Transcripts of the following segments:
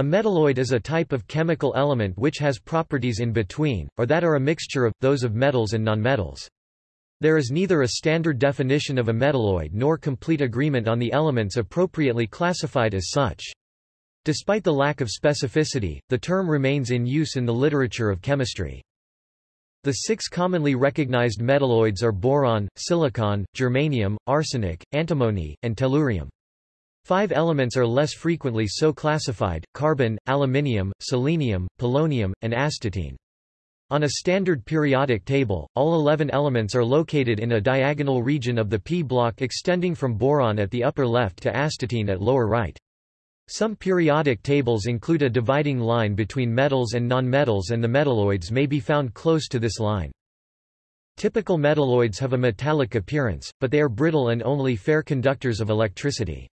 A metalloid is a type of chemical element which has properties in between, or that are a mixture of, those of metals and nonmetals. There is neither a standard definition of a metalloid nor complete agreement on the elements appropriately classified as such. Despite the lack of specificity, the term remains in use in the literature of chemistry. The six commonly recognized metalloids are boron, silicon, germanium, arsenic, antimony, and tellurium. Five elements are less frequently so classified, carbon, aluminium, selenium, polonium, and astatine. On a standard periodic table, all 11 elements are located in a diagonal region of the p block extending from boron at the upper left to astatine at lower right. Some periodic tables include a dividing line between metals and nonmetals and the metalloids may be found close to this line. Typical metalloids have a metallic appearance, but they are brittle and only fair conductors of electricity.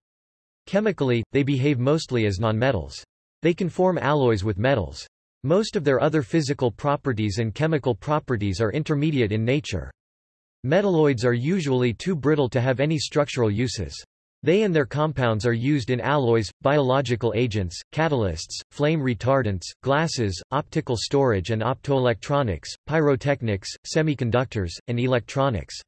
Chemically, they behave mostly as nonmetals. They can form alloys with metals. Most of their other physical properties and chemical properties are intermediate in nature. Metalloids are usually too brittle to have any structural uses. They and their compounds are used in alloys, biological agents, catalysts, flame retardants, glasses, optical storage and optoelectronics, pyrotechnics, semiconductors, and electronics.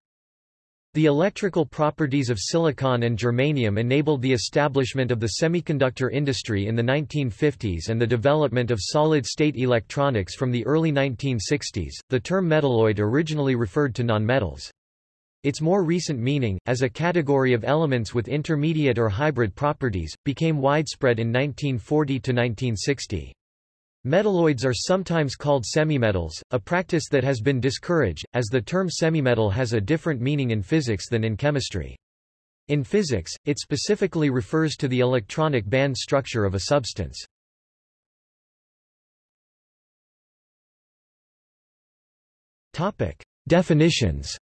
The electrical properties of silicon and germanium enabled the establishment of the semiconductor industry in the 1950s and the development of solid-state electronics from the early 1960s. The term metalloid originally referred to nonmetals. Its more recent meaning, as a category of elements with intermediate or hybrid properties, became widespread in 1940 to 1960. Metalloids are sometimes called semimetals, a practice that has been discouraged, as the term semimetal has a different meaning in physics than in chemistry. In physics, it specifically refers to the electronic band structure of a substance. Topic: Definitions.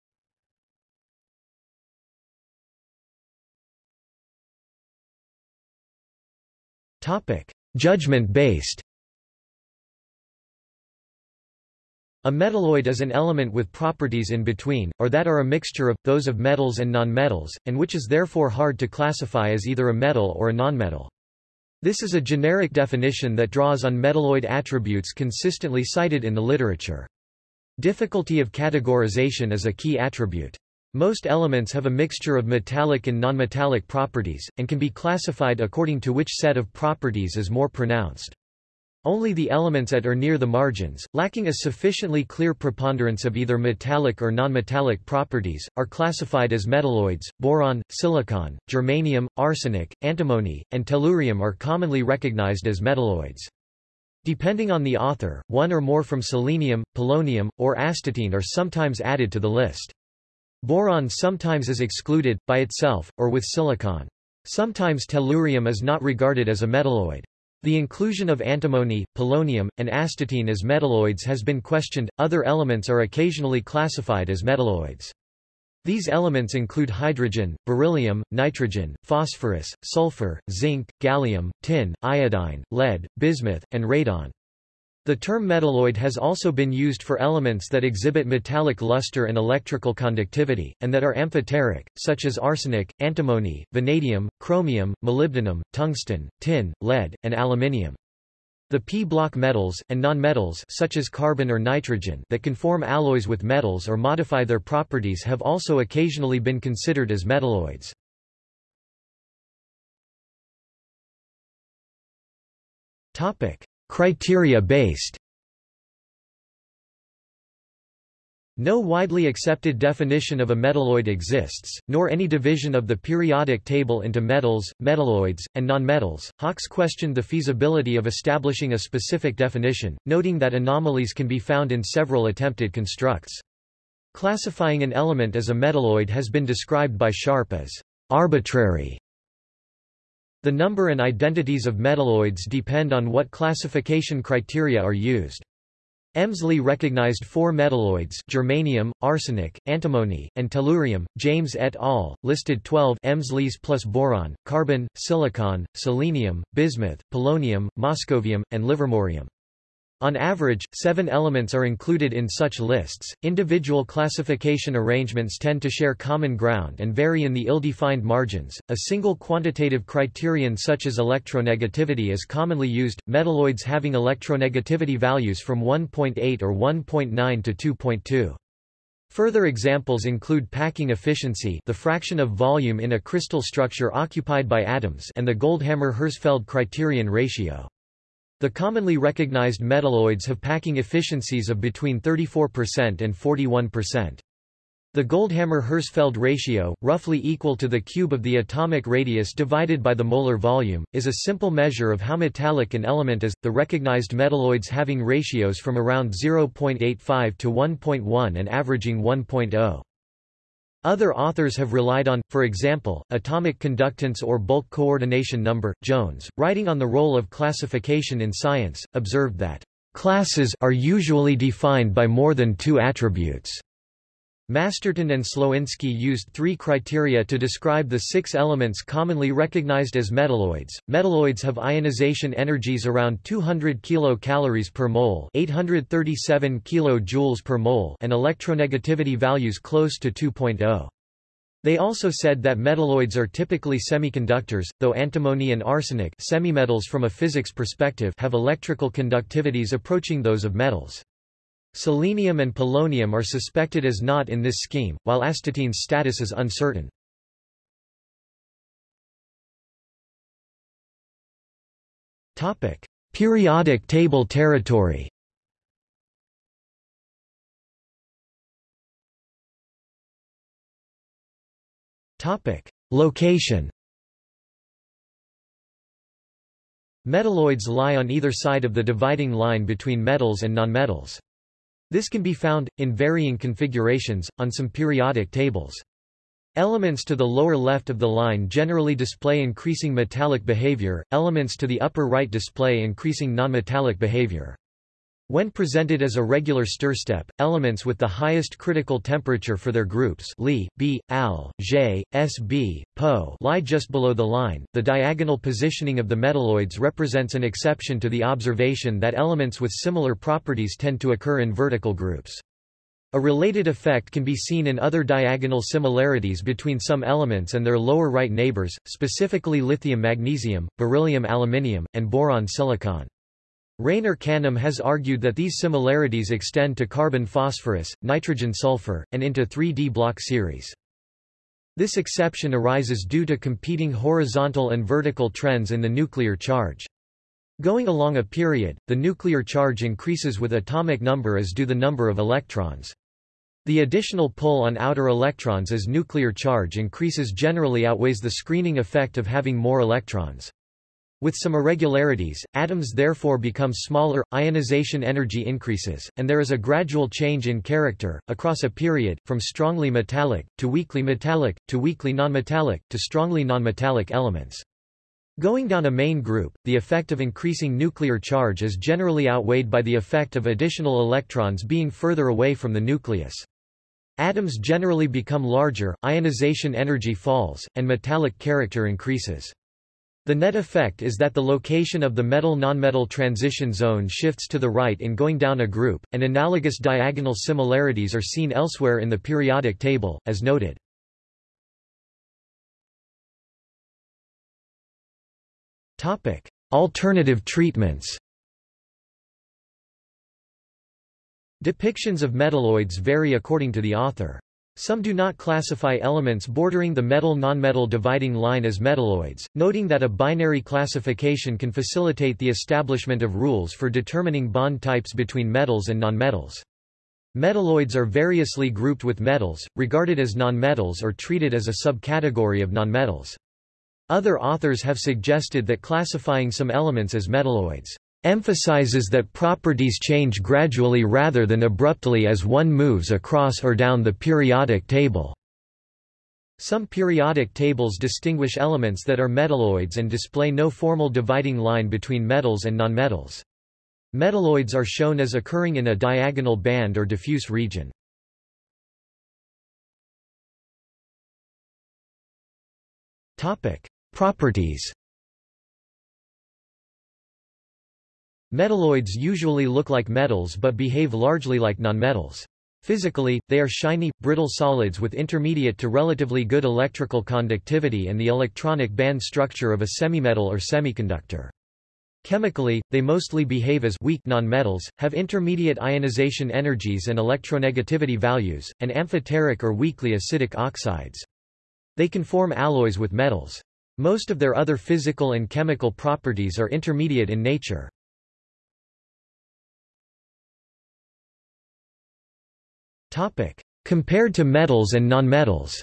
Topic: Judgment-based. A metalloid is an element with properties in between, or that are a mixture of, those of metals and nonmetals, and which is therefore hard to classify as either a metal or a nonmetal. This is a generic definition that draws on metalloid attributes consistently cited in the literature. Difficulty of categorization is a key attribute. Most elements have a mixture of metallic and nonmetallic properties, and can be classified according to which set of properties is more pronounced. Only the elements at or near the margins, lacking a sufficiently clear preponderance of either metallic or nonmetallic properties, are classified as metalloids. Boron, silicon, germanium, arsenic, antimony, and tellurium are commonly recognized as metalloids. Depending on the author, one or more from selenium, polonium, or astatine are sometimes added to the list. Boron sometimes is excluded, by itself, or with silicon. Sometimes tellurium is not regarded as a metalloid. The inclusion of antimony, polonium, and astatine as metalloids has been questioned. Other elements are occasionally classified as metalloids. These elements include hydrogen, beryllium, nitrogen, phosphorus, sulfur, zinc, gallium, tin, iodine, lead, bismuth, and radon. The term metalloid has also been used for elements that exhibit metallic luster and electrical conductivity, and that are amphoteric, such as arsenic, antimony, vanadium, chromium, molybdenum, tungsten, tin, lead, and aluminium. The p-block metals, and nonmetals such as carbon or nitrogen that can form alloys with metals or modify their properties have also occasionally been considered as metalloids. Topic. Criteria-based No widely accepted definition of a metalloid exists, nor any division of the periodic table into metals, metalloids, and nonmetals. Hawkes questioned the feasibility of establishing a specific definition, noting that anomalies can be found in several attempted constructs. Classifying an element as a metalloid has been described by Sharp as arbitrary the number and identities of metalloids depend on what classification criteria are used. Emsley recognized four metalloids germanium, arsenic, antimony, and tellurium. James et al. listed 12 Emsleys plus boron, carbon, silicon, selenium, bismuth, polonium, moscovium, and livermorium. On average, seven elements are included in such lists. Individual classification arrangements tend to share common ground and vary in the ill-defined margins. A single quantitative criterion such as electronegativity is commonly used, metalloids having electronegativity values from 1.8 or 1.9 to 2.2. Further examples include packing efficiency the fraction of volume in a crystal structure occupied by atoms and the Goldhammer-Herzfeld criterion ratio. The commonly recognized metalloids have packing efficiencies of between 34% and 41%. The Goldhammer-Herzfeld ratio, roughly equal to the cube of the atomic radius divided by the molar volume, is a simple measure of how metallic an element is, the recognized metalloids having ratios from around 0.85 to 1.1 and averaging 1.0. Other authors have relied on, for example, atomic conductance or bulk coordination number. Jones, writing on the role of classification in science, observed that classes are usually defined by more than two attributes. Masterton and Słowinski used three criteria to describe the six elements commonly recognized as metalloids. Metalloids have ionization energies around 200 kilocalories per mole, 837 kilojoules per mole, and electronegativity values close to 2.0. They also said that metalloids are typically semiconductors, though antimony and arsenic semimetals from a physics perspective have electrical conductivities approaching those of metals. Selenium and polonium are suspected as not in this scheme, while astatine's status is uncertain. Topic: Periodic table territory Topic: Location Metalloids lie on either side of the dividing line between metals and nonmetals. This can be found, in varying configurations, on some periodic tables. Elements to the lower left of the line generally display increasing metallic behavior, elements to the upper right display increasing nonmetallic behavior. When presented as a regular stir step, elements with the highest critical temperature for their groups Li, B, Al, J, Sb, Po lie just below the line. The diagonal positioning of the metalloids represents an exception to the observation that elements with similar properties tend to occur in vertical groups. A related effect can be seen in other diagonal similarities between some elements and their lower right neighbors, specifically lithium-magnesium, beryllium-aluminium, and boron-silicon. Rayner-Canham has argued that these similarities extend to carbon-phosphorus, nitrogen-sulfur, and into 3D block series. This exception arises due to competing horizontal and vertical trends in the nuclear charge. Going along a period, the nuclear charge increases with atomic number as do the number of electrons. The additional pull on outer electrons as nuclear charge increases generally outweighs the screening effect of having more electrons. With some irregularities, atoms therefore become smaller, ionization energy increases, and there is a gradual change in character, across a period, from strongly metallic, to weakly metallic, to weakly nonmetallic, to strongly nonmetallic elements. Going down a main group, the effect of increasing nuclear charge is generally outweighed by the effect of additional electrons being further away from the nucleus. Atoms generally become larger, ionization energy falls, and metallic character increases. The net effect is that the location of the metal-nonmetal transition zone shifts to the right in going down a group, and analogous diagonal similarities are seen elsewhere in the periodic table, as noted. Alternative treatments Depictions of metalloids vary according to the author. Some do not classify elements bordering the metal-nonmetal dividing line as metalloids, noting that a binary classification can facilitate the establishment of rules for determining bond types between metals and nonmetals. Metalloids are variously grouped with metals, regarded as nonmetals or treated as a subcategory of nonmetals. Other authors have suggested that classifying some elements as metalloids emphasizes that properties change gradually rather than abruptly as one moves across or down the periodic table. Some periodic tables distinguish elements that are metalloids and display no formal dividing line between metals and nonmetals. Metalloids are shown as occurring in a diagonal band or diffuse region. Properties Metalloids usually look like metals but behave largely like nonmetals. Physically, they are shiny, brittle solids with intermediate to relatively good electrical conductivity and the electronic band structure of a semimetal or semiconductor. Chemically, they mostly behave as weak nonmetals, have intermediate ionization energies and electronegativity values, and amphoteric or weakly acidic oxides. They can form alloys with metals. Most of their other physical and chemical properties are intermediate in nature. Topic: Compared to metals and nonmetals.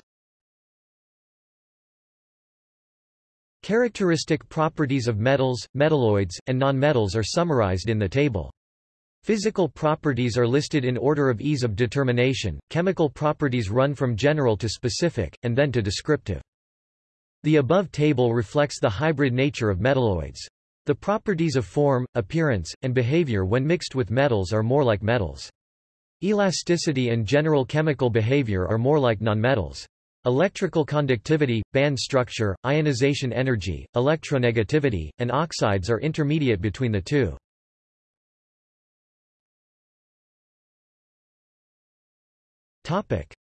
Characteristic properties of metals, metalloids, and nonmetals are summarized in the table. Physical properties are listed in order of ease of determination, chemical properties run from general to specific, and then to descriptive. The above table reflects the hybrid nature of metalloids. The properties of form, appearance, and behavior when mixed with metals are more like metals. Elasticity and general chemical behavior are more like nonmetals. Electrical conductivity, band structure, ionization energy, electronegativity, and oxides are intermediate between the two.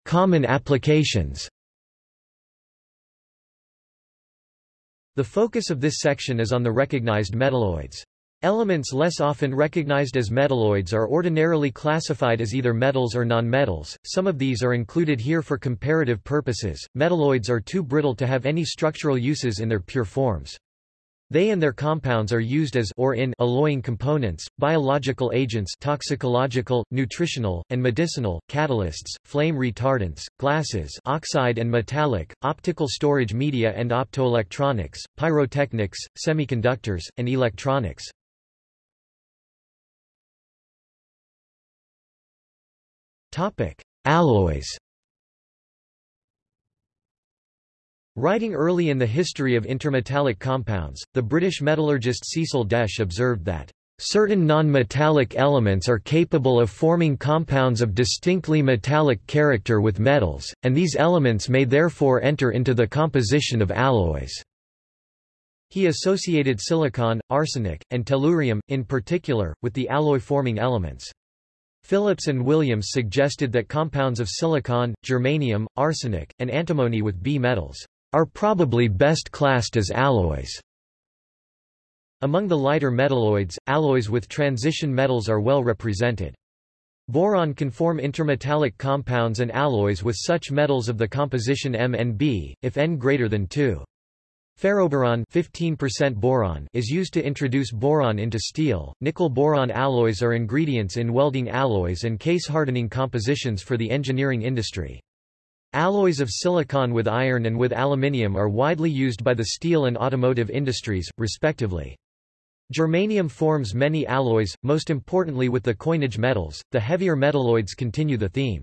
Common applications The focus of this section is on the recognized metalloids. Elements less often recognized as metalloids are ordinarily classified as either metals or nonmetals. Some of these are included here for comparative purposes. Metalloids are too brittle to have any structural uses in their pure forms. They and their compounds are used as or in alloying components, biological agents toxicological, nutritional, and medicinal, catalysts, flame retardants, glasses oxide and metallic, optical storage media and optoelectronics, pyrotechnics, semiconductors, and electronics. Alloys Writing early in the history of intermetallic compounds, the British metallurgist Cecil Desch observed that Certain non-metallic elements are capable of forming compounds of distinctly metallic character with metals, and these elements may therefore enter into the composition of alloys. He associated silicon, arsenic, and tellurium, in particular, with the alloy-forming elements. Phillips and Williams suggested that compounds of silicon, germanium, arsenic, and antimony with B metals are probably best classed as alloys. Among the lighter metalloids, alloys with transition metals are well represented. Boron can form intermetallic compounds and alloys with such metals of the composition M and B, if N greater than 2. Ferroboron 15% boron is used to introduce boron into steel. Nickel-boron alloys are ingredients in welding alloys and case-hardening compositions for the engineering industry. Alloys of silicon with iron and with aluminium are widely used by the steel and automotive industries, respectively. Germanium forms many alloys, most importantly with the coinage metals. The heavier metalloids continue the theme.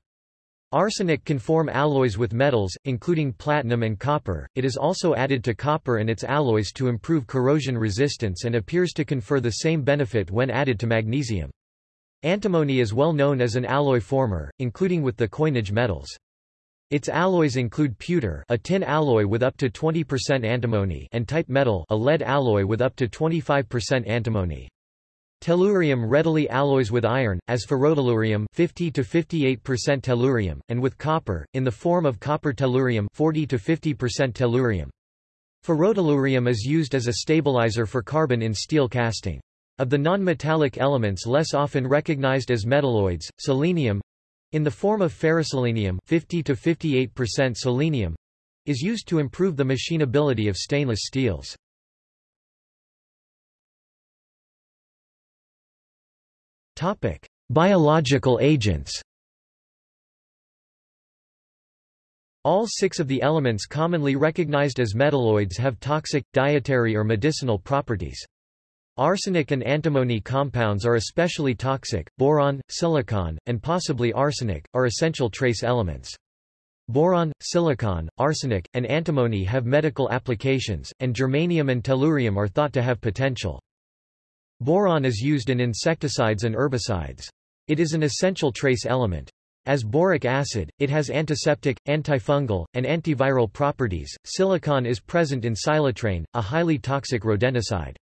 Arsenic can form alloys with metals, including platinum and copper. It is also added to copper and its alloys to improve corrosion resistance and appears to confer the same benefit when added to magnesium. Antimony is well known as an alloy former, including with the coinage metals. Its alloys include pewter a tin alloy with up to 20% antimony and type metal a lead alloy with up to 25% antimony. Tellurium readily alloys with iron, as ferrotellurium 50 to 58% tellurium, and with copper, in the form of copper tellurium 40 to 50% tellurium. Ferrotellurium is used as a stabilizer for carbon in steel casting. Of the non-metallic elements less often recognized as metalloids, selenium in the form of ferroselenium 50 to 58% selenium is used to improve the machinability of stainless steels. Topic: Biological agents. All six of the elements commonly recognized as metalloids have toxic, dietary or medicinal properties. Arsenic and antimony compounds are especially toxic, boron, silicon, and possibly arsenic, are essential trace elements. Boron, silicon, arsenic, and antimony have medical applications, and germanium and tellurium are thought to have potential. Boron is used in insecticides and herbicides. It is an essential trace element. As boric acid, it has antiseptic, antifungal, and antiviral properties. Silicon is present in silatrane, a highly toxic rodenticide.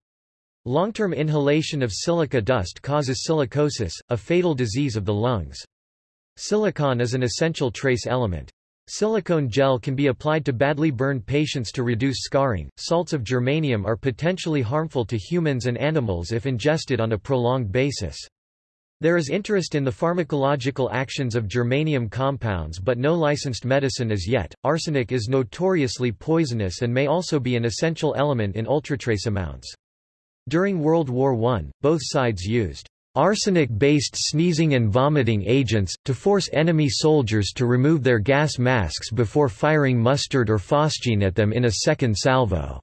Long-term inhalation of silica dust causes silicosis, a fatal disease of the lungs. Silicon is an essential trace element. Silicone gel can be applied to badly burned patients to reduce scarring. Salts of germanium are potentially harmful to humans and animals if ingested on a prolonged basis. There is interest in the pharmacological actions of germanium compounds but no licensed medicine as yet. Arsenic is notoriously poisonous and may also be an essential element in ultratrace amounts. During World War I, both sides used arsenic-based sneezing and vomiting agents, to force enemy soldiers to remove their gas masks before firing mustard or phosgene at them in a second salvo.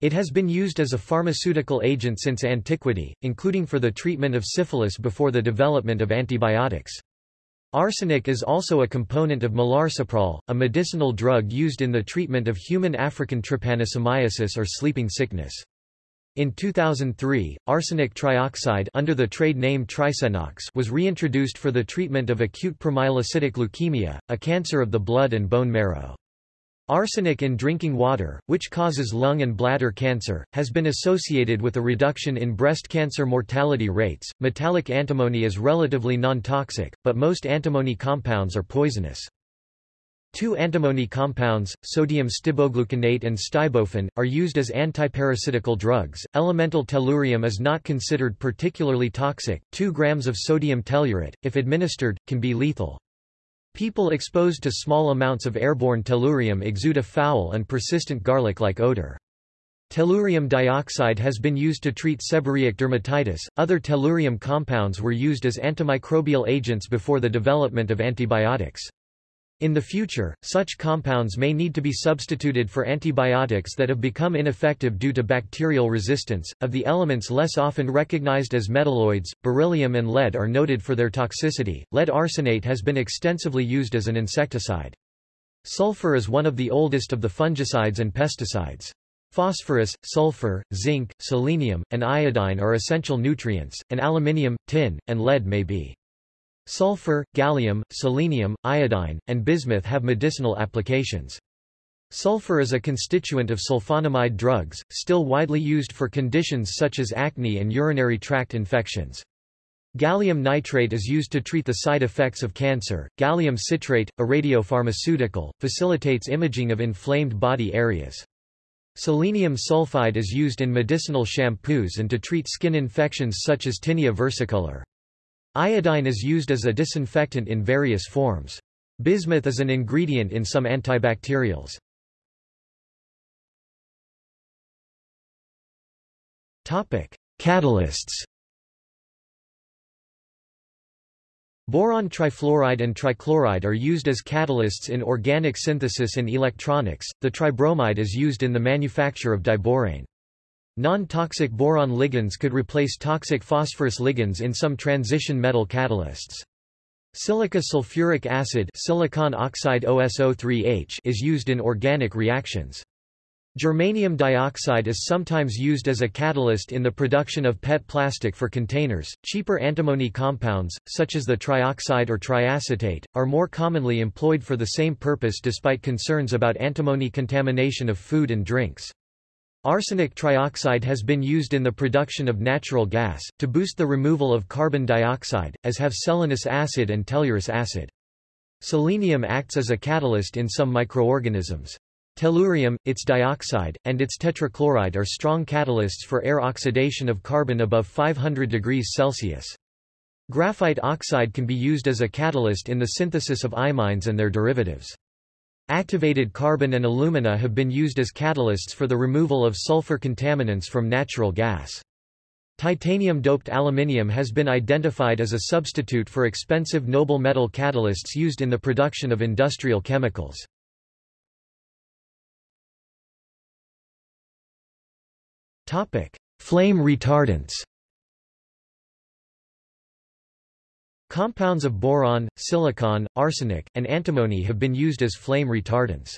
It has been used as a pharmaceutical agent since antiquity, including for the treatment of syphilis before the development of antibiotics. Arsenic is also a component of melarsoprol, a medicinal drug used in the treatment of human African trypanosomiasis or sleeping sickness. In 2003, arsenic trioxide under the trade name Trisenox was reintroduced for the treatment of acute promyelocytic leukemia, a cancer of the blood and bone marrow. Arsenic in drinking water, which causes lung and bladder cancer, has been associated with a reduction in breast cancer mortality rates. Metallic antimony is relatively non-toxic, but most antimony compounds are poisonous. Two antimony compounds, sodium stibogluconate and stibophen, are used as antiparasitical drugs. Elemental tellurium is not considered particularly toxic. 2 grams of sodium tellurate, if administered, can be lethal. People exposed to small amounts of airborne tellurium exude a foul and persistent garlic-like odor. Tellurium dioxide has been used to treat seborrheic dermatitis. Other tellurium compounds were used as antimicrobial agents before the development of antibiotics. In the future, such compounds may need to be substituted for antibiotics that have become ineffective due to bacterial resistance. Of the elements less often recognized as metalloids, beryllium and lead are noted for their toxicity. Lead arsenate has been extensively used as an insecticide. Sulfur is one of the oldest of the fungicides and pesticides. Phosphorus, sulfur, zinc, selenium, and iodine are essential nutrients, and aluminium, tin, and lead may be. Sulfur, gallium, selenium, iodine, and bismuth have medicinal applications. Sulfur is a constituent of sulfonamide drugs, still widely used for conditions such as acne and urinary tract infections. Gallium nitrate is used to treat the side effects of cancer. Gallium citrate, a radiopharmaceutical, facilitates imaging of inflamed body areas. Selenium sulfide is used in medicinal shampoos and to treat skin infections such as tinea versicolor. Iodine is used as a disinfectant in various forms. Bismuth is an ingredient in some antibacterials. Catalysts Boron trifluoride and trichloride are used as catalysts in organic synthesis and electronics. The tribromide is used in the manufacture of diborane. Non-toxic boron ligands could replace toxic phosphorus ligands in some transition metal catalysts. Silica sulfuric acid silicon oxide OSO3H is used in organic reactions. Germanium dioxide is sometimes used as a catalyst in the production of PET plastic for containers. Cheaper antimony compounds, such as the trioxide or triacetate, are more commonly employed for the same purpose despite concerns about antimony contamination of food and drinks. Arsenic trioxide has been used in the production of natural gas, to boost the removal of carbon dioxide, as have selenous acid and tellurous acid. Selenium acts as a catalyst in some microorganisms. Tellurium, its dioxide, and its tetrachloride are strong catalysts for air oxidation of carbon above 500 degrees Celsius. Graphite oxide can be used as a catalyst in the synthesis of imines and their derivatives. Activated carbon and alumina have been used as catalysts for the removal of sulfur contaminants from natural gas. Titanium-doped aluminium has been identified as a substitute for expensive noble metal catalysts used in the production of industrial chemicals. Flame retardants Compounds of boron, silicon, arsenic, and antimony have been used as flame retardants.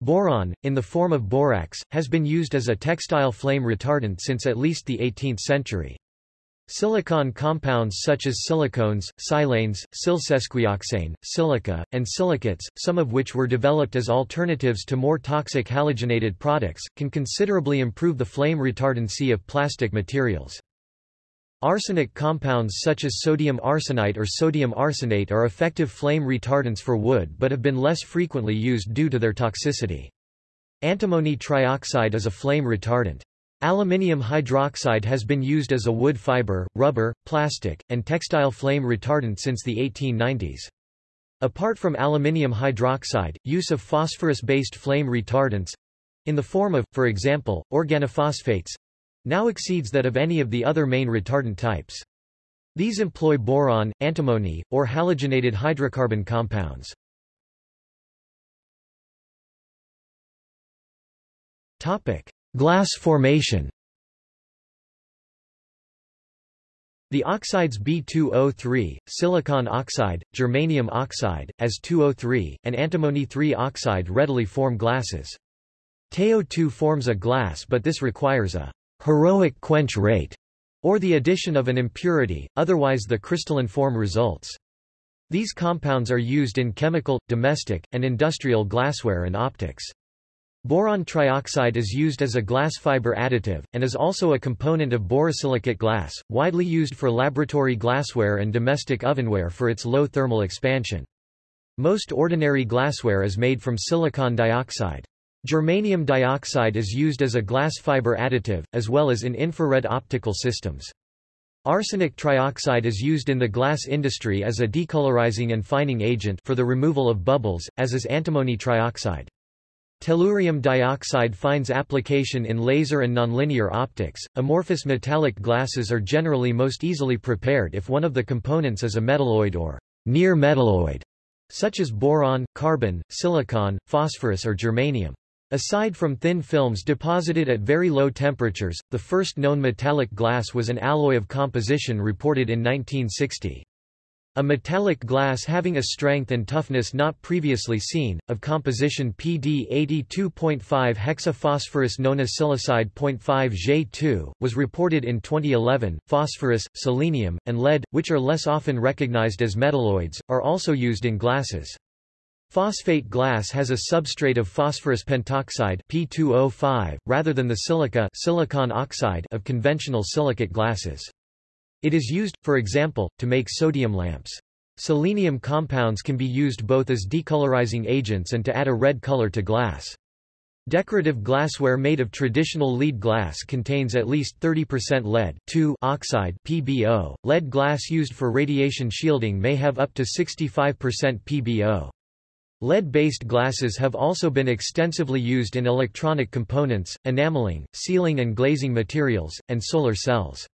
Boron, in the form of borax, has been used as a textile flame retardant since at least the 18th century. Silicon compounds such as silicones, silanes, silsesquioxane, silica, and silicates, some of which were developed as alternatives to more toxic halogenated products, can considerably improve the flame retardancy of plastic materials. Arsenic compounds such as sodium arsenite or sodium arsenate are effective flame retardants for wood but have been less frequently used due to their toxicity. Antimony trioxide is a flame retardant. Aluminium hydroxide has been used as a wood fiber, rubber, plastic, and textile flame retardant since the 1890s. Apart from aluminium hydroxide, use of phosphorus-based flame retardants—in the form of, for example, organophosphates—now exceeds that of any of the other main retardant types. These employ boron, antimony, or halogenated hydrocarbon compounds. Topic: Glass formation The oxides B2O3, silicon oxide, germanium oxide, As2O3, and antimony 3 oxide readily form glasses. TiO2 forms a glass but this requires a heroic quench rate, or the addition of an impurity, otherwise the crystalline form results. These compounds are used in chemical, domestic, and industrial glassware and optics. Boron trioxide is used as a glass fiber additive, and is also a component of borosilicate glass, widely used for laboratory glassware and domestic ovenware for its low thermal expansion. Most ordinary glassware is made from silicon dioxide. Germanium dioxide is used as a glass fiber additive, as well as in infrared optical systems. Arsenic trioxide is used in the glass industry as a decolorizing and fining agent for the removal of bubbles, as is antimony trioxide. Tellurium dioxide finds application in laser and nonlinear optics. Amorphous metallic glasses are generally most easily prepared if one of the components is a metalloid or near metalloid, such as boron, carbon, silicon, phosphorus or germanium. Aside from thin films deposited at very low temperatures, the first known metallic glass was an alloy of composition reported in 1960. A metallic glass having a strength and toughness not previously seen, of composition PD 82.5 hexaphosphorus nonosilicide 0.5 J2, was reported in 2011. Phosphorus, selenium, and lead, which are less often recognized as metalloids, are also used in glasses. Phosphate glass has a substrate of phosphorus pentoxide P2O5, rather than the silica silicon oxide of conventional silicate glasses. It is used, for example, to make sodium lamps. Selenium compounds can be used both as decolorizing agents and to add a red color to glass. Decorative glassware made of traditional lead glass contains at least 30% lead oxide PbO. Lead glass used for radiation shielding may have up to 65% PbO. Lead-based glasses have also been extensively used in electronic components, enameling, sealing and glazing materials, and solar cells.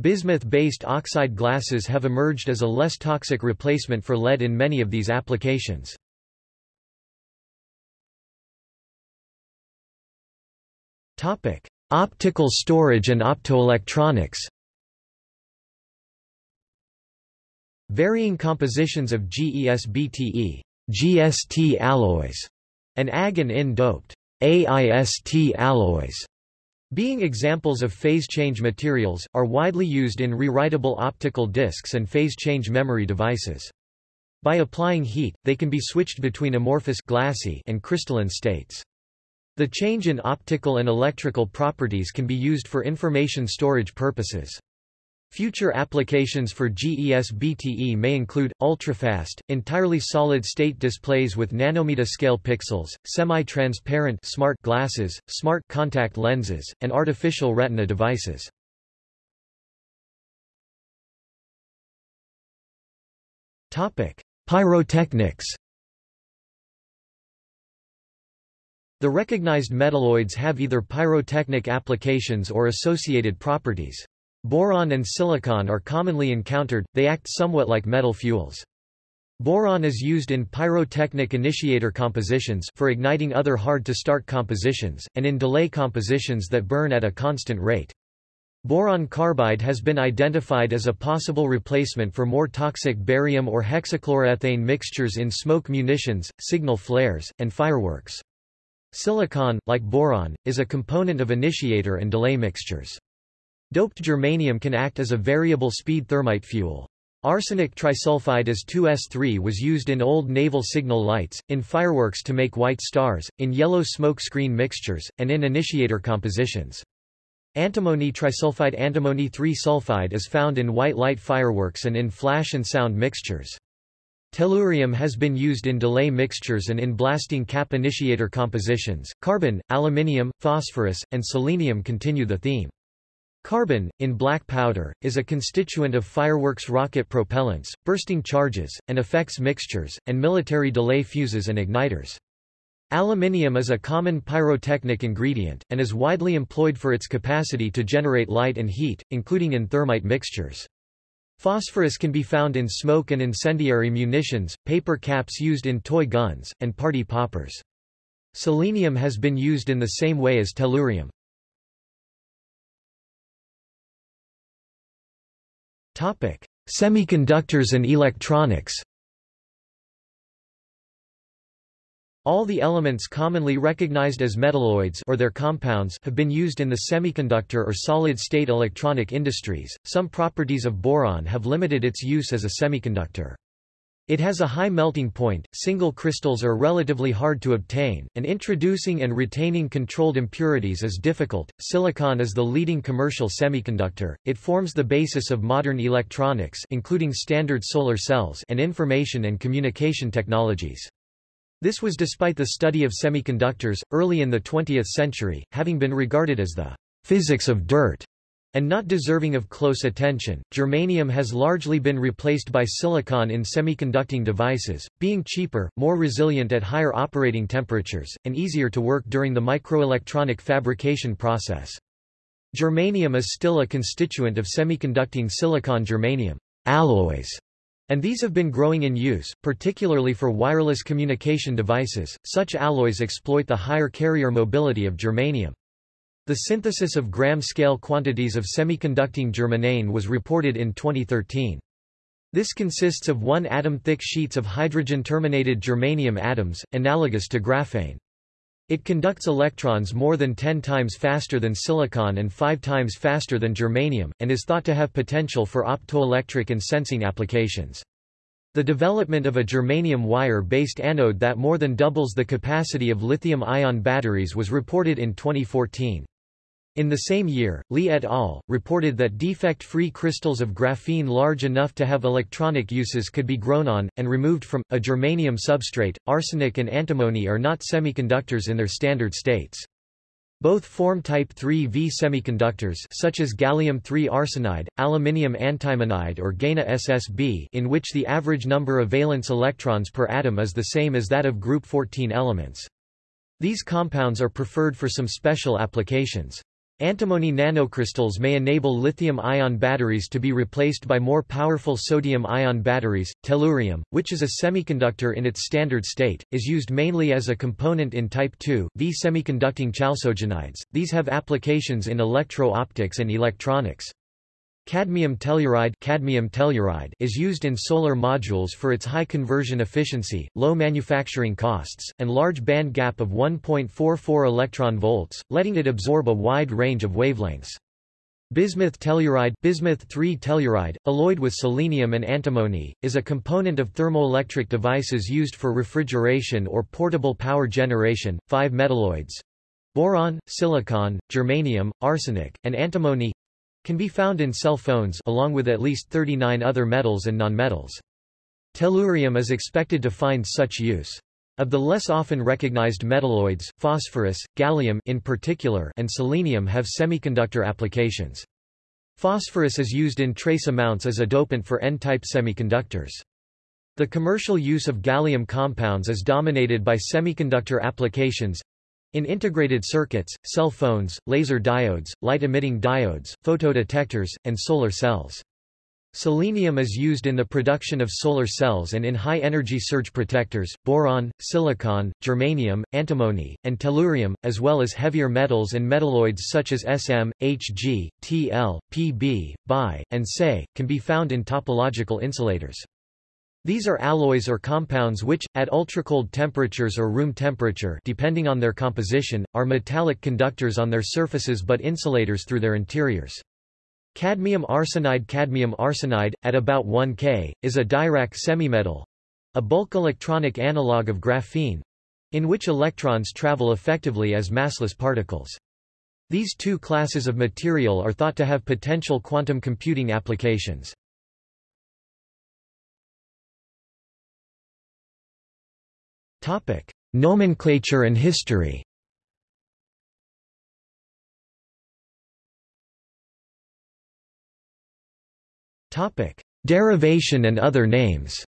Bismuth-based oxide glasses have emerged as a less toxic replacement for lead in many of these applications. Topic: Optical storage and optoelectronics. Varying compositions of GES-BTE, GST alloys, and Ag and IN doped AIST alloys being examples of phase change materials, are widely used in rewritable optical discs and phase change memory devices. By applying heat, they can be switched between amorphous glassy and crystalline states. The change in optical and electrical properties can be used for information storage purposes. Future applications for GES-BTE may include, ultrafast, entirely solid-state displays with nanometer-scale pixels, semi-transparent smart glasses, smart contact lenses, and artificial retina devices. Pyrotechnics The recognized metalloids have either pyrotechnic applications or associated properties. Boron and silicon are commonly encountered, they act somewhat like metal fuels. Boron is used in pyrotechnic initiator compositions for igniting other hard-to-start compositions, and in delay compositions that burn at a constant rate. Boron carbide has been identified as a possible replacement for more toxic barium or hexachloroethane mixtures in smoke munitions, signal flares, and fireworks. Silicon, like boron, is a component of initiator and delay mixtures. Doped germanium can act as a variable speed thermite fuel. Arsenic trisulfide as 2S3 was used in old naval signal lights, in fireworks to make white stars, in yellow smoke screen mixtures, and in initiator compositions. Antimony trisulfide Antimony 3-sulfide is found in white light fireworks and in flash and sound mixtures. Tellurium has been used in delay mixtures and in blasting cap initiator compositions. Carbon, aluminium, phosphorus, and selenium continue the theme. Carbon, in black powder, is a constituent of fireworks rocket propellants, bursting charges, and effects mixtures, and military delay fuses and igniters. Aluminium is a common pyrotechnic ingredient, and is widely employed for its capacity to generate light and heat, including in thermite mixtures. Phosphorus can be found in smoke and incendiary munitions, paper caps used in toy guns, and party poppers. Selenium has been used in the same way as tellurium. Semiconductors and electronics All the elements commonly recognized as metalloids or their compounds have been used in the semiconductor or solid-state electronic industries. Some properties of boron have limited its use as a semiconductor. It has a high melting point, single crystals are relatively hard to obtain, and introducing and retaining controlled impurities is difficult. Silicon is the leading commercial semiconductor. It forms the basis of modern electronics, including standard solar cells and information and communication technologies. This was despite the study of semiconductors, early in the 20th century, having been regarded as the physics of dirt and not deserving of close attention. Germanium has largely been replaced by silicon in semiconducting devices, being cheaper, more resilient at higher operating temperatures, and easier to work during the microelectronic fabrication process. Germanium is still a constituent of semiconducting silicon germanium alloys and these have been growing in use, particularly for wireless communication devices. Such alloys exploit the higher carrier mobility of germanium. The synthesis of gram-scale quantities of semiconducting germanium was reported in 2013. This consists of one atom-thick sheets of hydrogen-terminated germanium atoms, analogous to graphene. It conducts electrons more than 10 times faster than silicon and 5 times faster than germanium, and is thought to have potential for optoelectric and sensing applications. The development of a germanium wire-based anode that more than doubles the capacity of lithium-ion batteries was reported in 2014. In the same year, Li et al. reported that defect-free crystals of graphene large enough to have electronic uses could be grown on, and removed from, a germanium substrate. Arsenic and antimony are not semiconductors in their standard states. Both form type 3V semiconductors such as gallium-3 arsenide, aluminium antimonide or GaN SSB in which the average number of valence electrons per atom is the same as that of group 14 elements. These compounds are preferred for some special applications. Antimony nanocrystals may enable lithium-ion batteries to be replaced by more powerful sodium-ion batteries. Tellurium, which is a semiconductor in its standard state, is used mainly as a component in type 2 V semiconducting chalcogenides. These have applications in electro-optics and electronics. Cadmium telluride, cadmium telluride is used in solar modules for its high conversion efficiency, low manufacturing costs, and large band gap of 1.44 electron volts, letting it absorb a wide range of wavelengths. Bismuth telluride, bismuth 3 telluride, alloyed with selenium and antimony, is a component of thermoelectric devices used for refrigeration or portable power generation. Five metalloids boron, silicon, germanium, arsenic, and antimony can be found in cell phones along with at least 39 other metals and nonmetals. Tellurium is expected to find such use. Of the less often recognized metalloids, phosphorus, gallium in particular, and selenium have semiconductor applications. Phosphorus is used in trace amounts as a dopant for N-type semiconductors. The commercial use of gallium compounds is dominated by semiconductor applications, in integrated circuits, cell phones, laser diodes, light-emitting diodes, photodetectors, and solar cells. Selenium is used in the production of solar cells and in high-energy surge protectors, boron, silicon, germanium, antimony, and tellurium, as well as heavier metals and metalloids such as Sm, Hg, Tl, Pb, Bi, and Se, can be found in topological insulators. These are alloys or compounds which, at ultracold temperatures or room temperature depending on their composition, are metallic conductors on their surfaces but insulators through their interiors. Cadmium arsenide Cadmium arsenide, at about 1 K, is a Dirac semimetal a bulk electronic analog of graphene in which electrons travel effectively as massless particles. These two classes of material are thought to have potential quantum computing applications. Nomenclature and history Topic: Derivation and other names.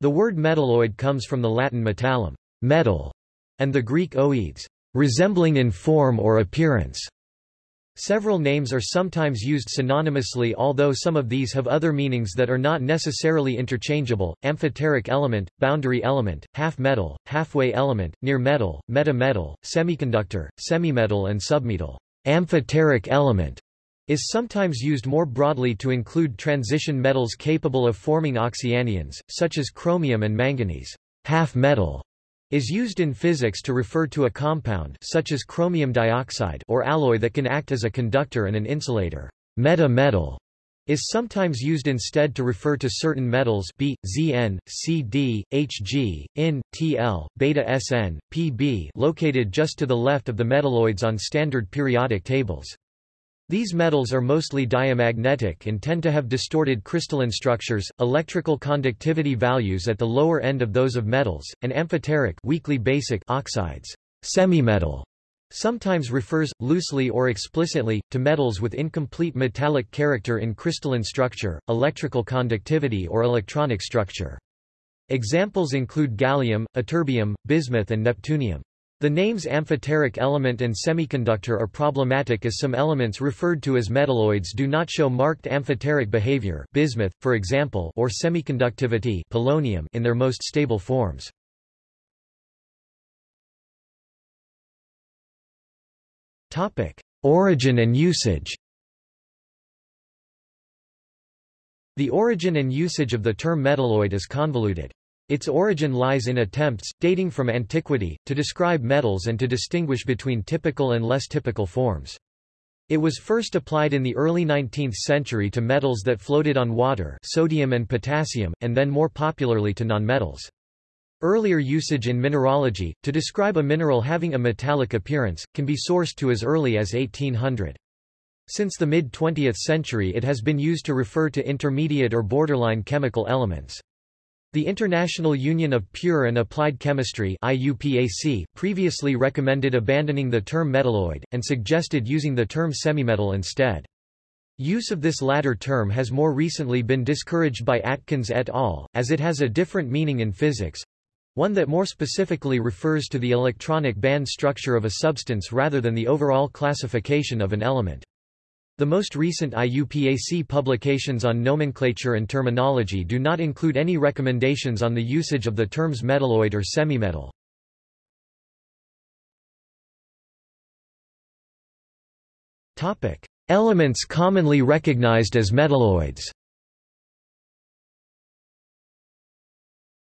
The word metalloid comes from the Latin metallum, metal, and the Greek oides, resembling in form or appearance. Several names are sometimes used synonymously although some of these have other meanings that are not necessarily interchangeable, amphoteric element, boundary element, half-metal, halfway element, near metal, meta-metal, semiconductor, semimetal and submetal. Amphoteric element is sometimes used more broadly to include transition metals capable of forming oxyanions, such as chromium and manganese. Half metal is used in physics to refer to a compound such as chromium dioxide or alloy that can act as a conductor and an insulator. Meta-metal is sometimes used instead to refer to certain metals B, Zn, Cd, Hg, In, Tl, beta Sn, Pb located just to the left of the metalloids on standard periodic tables. These metals are mostly diamagnetic and tend to have distorted crystalline structures, electrical conductivity values at the lower end of those of metals, and amphoteric weakly basic oxides. Semimetal sometimes refers, loosely or explicitly, to metals with incomplete metallic character in crystalline structure, electrical conductivity or electronic structure. Examples include gallium, ytterbium, bismuth and neptunium. The names amphoteric element and semiconductor are problematic as some elements referred to as metalloids do not show marked amphoteric behavior bismuth, for example or semiconductivity polonium in their most stable forms. Origin and usage The origin and usage of the term metalloid is convoluted. Its origin lies in attempts, dating from antiquity, to describe metals and to distinguish between typical and less typical forms. It was first applied in the early 19th century to metals that floated on water sodium and potassium, and then more popularly to nonmetals. Earlier usage in mineralogy, to describe a mineral having a metallic appearance, can be sourced to as early as 1800. Since the mid-20th century it has been used to refer to intermediate or borderline chemical elements. The International Union of Pure and Applied Chemistry IUPAC previously recommended abandoning the term metalloid, and suggested using the term semimetal instead. Use of this latter term has more recently been discouraged by Atkins et al., as it has a different meaning in physics—one that more specifically refers to the electronic band structure of a substance rather than the overall classification of an element. The most recent IUPAC publications on nomenclature and terminology do not include any recommendations on the usage of the terms metalloid or semimetal. Elements commonly recognized as metalloids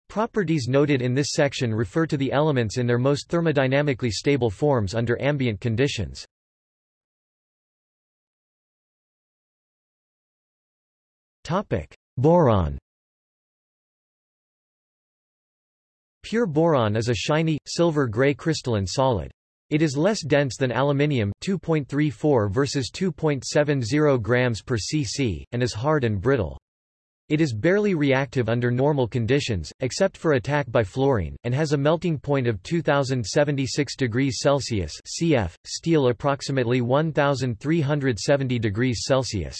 Properties noted in this section refer to the elements in their most thermodynamically stable forms under ambient conditions. Topic: Boron. Pure boron is a shiny, silver-gray crystalline solid. It is less dense than aluminium 2.34 versus 2.70 grams per cc, and is hard and brittle. It is barely reactive under normal conditions, except for attack by fluorine, and has a melting point of 2076 degrees Celsius (cf. Steel approximately 1370 degrees Celsius).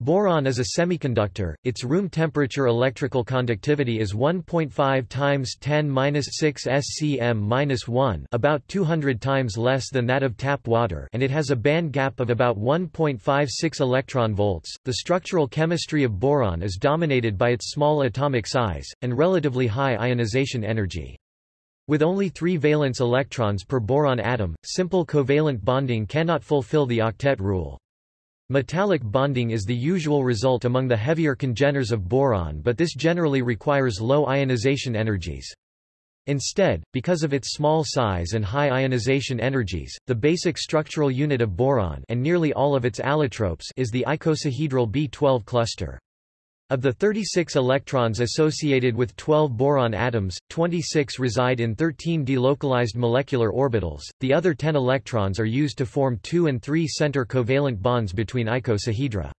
Boron is a semiconductor, its room temperature electrical conductivity is 1.5 times 10^-6 SCM-1 about 200 times less than that of tap water and it has a band gap of about 1.56 electron volts. The structural chemistry of boron is dominated by its small atomic size, and relatively high ionization energy. With only three valence electrons per boron atom, simple covalent bonding cannot fulfill the octet rule. Metallic bonding is the usual result among the heavier congeners of boron but this generally requires low ionization energies. Instead, because of its small size and high ionization energies, the basic structural unit of boron and nearly all of its allotropes is the icosahedral B12 cluster. Of the 36 electrons associated with 12 boron atoms, 26 reside in 13 delocalized molecular orbitals, the other 10 electrons are used to form 2 and 3 center covalent bonds between icosahedra.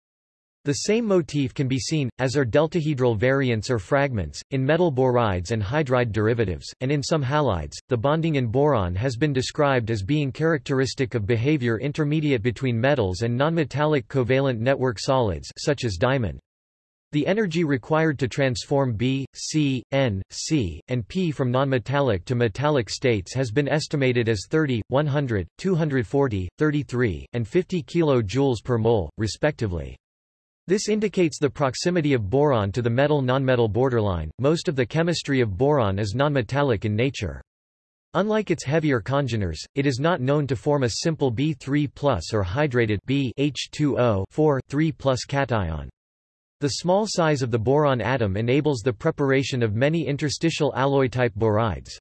The same motif can be seen, as are deltahedral variants or fragments, in metal borides and hydride derivatives, and in some halides. The bonding in boron has been described as being characteristic of behavior intermediate between metals and nonmetallic covalent network solids such as diamond. The energy required to transform B, C, N, C, and P from nonmetallic to metallic states has been estimated as 30, 100, 240, 33, and 50 kJ per mole, respectively. This indicates the proximity of boron to the metal-nonmetal borderline. Most of the chemistry of boron is nonmetallic in nature. Unlike its heavier congeners, it is not known to form a simple B3+ or hydrated B H2O 4 3+ cation. The small size of the boron atom enables the preparation of many interstitial alloy-type borides.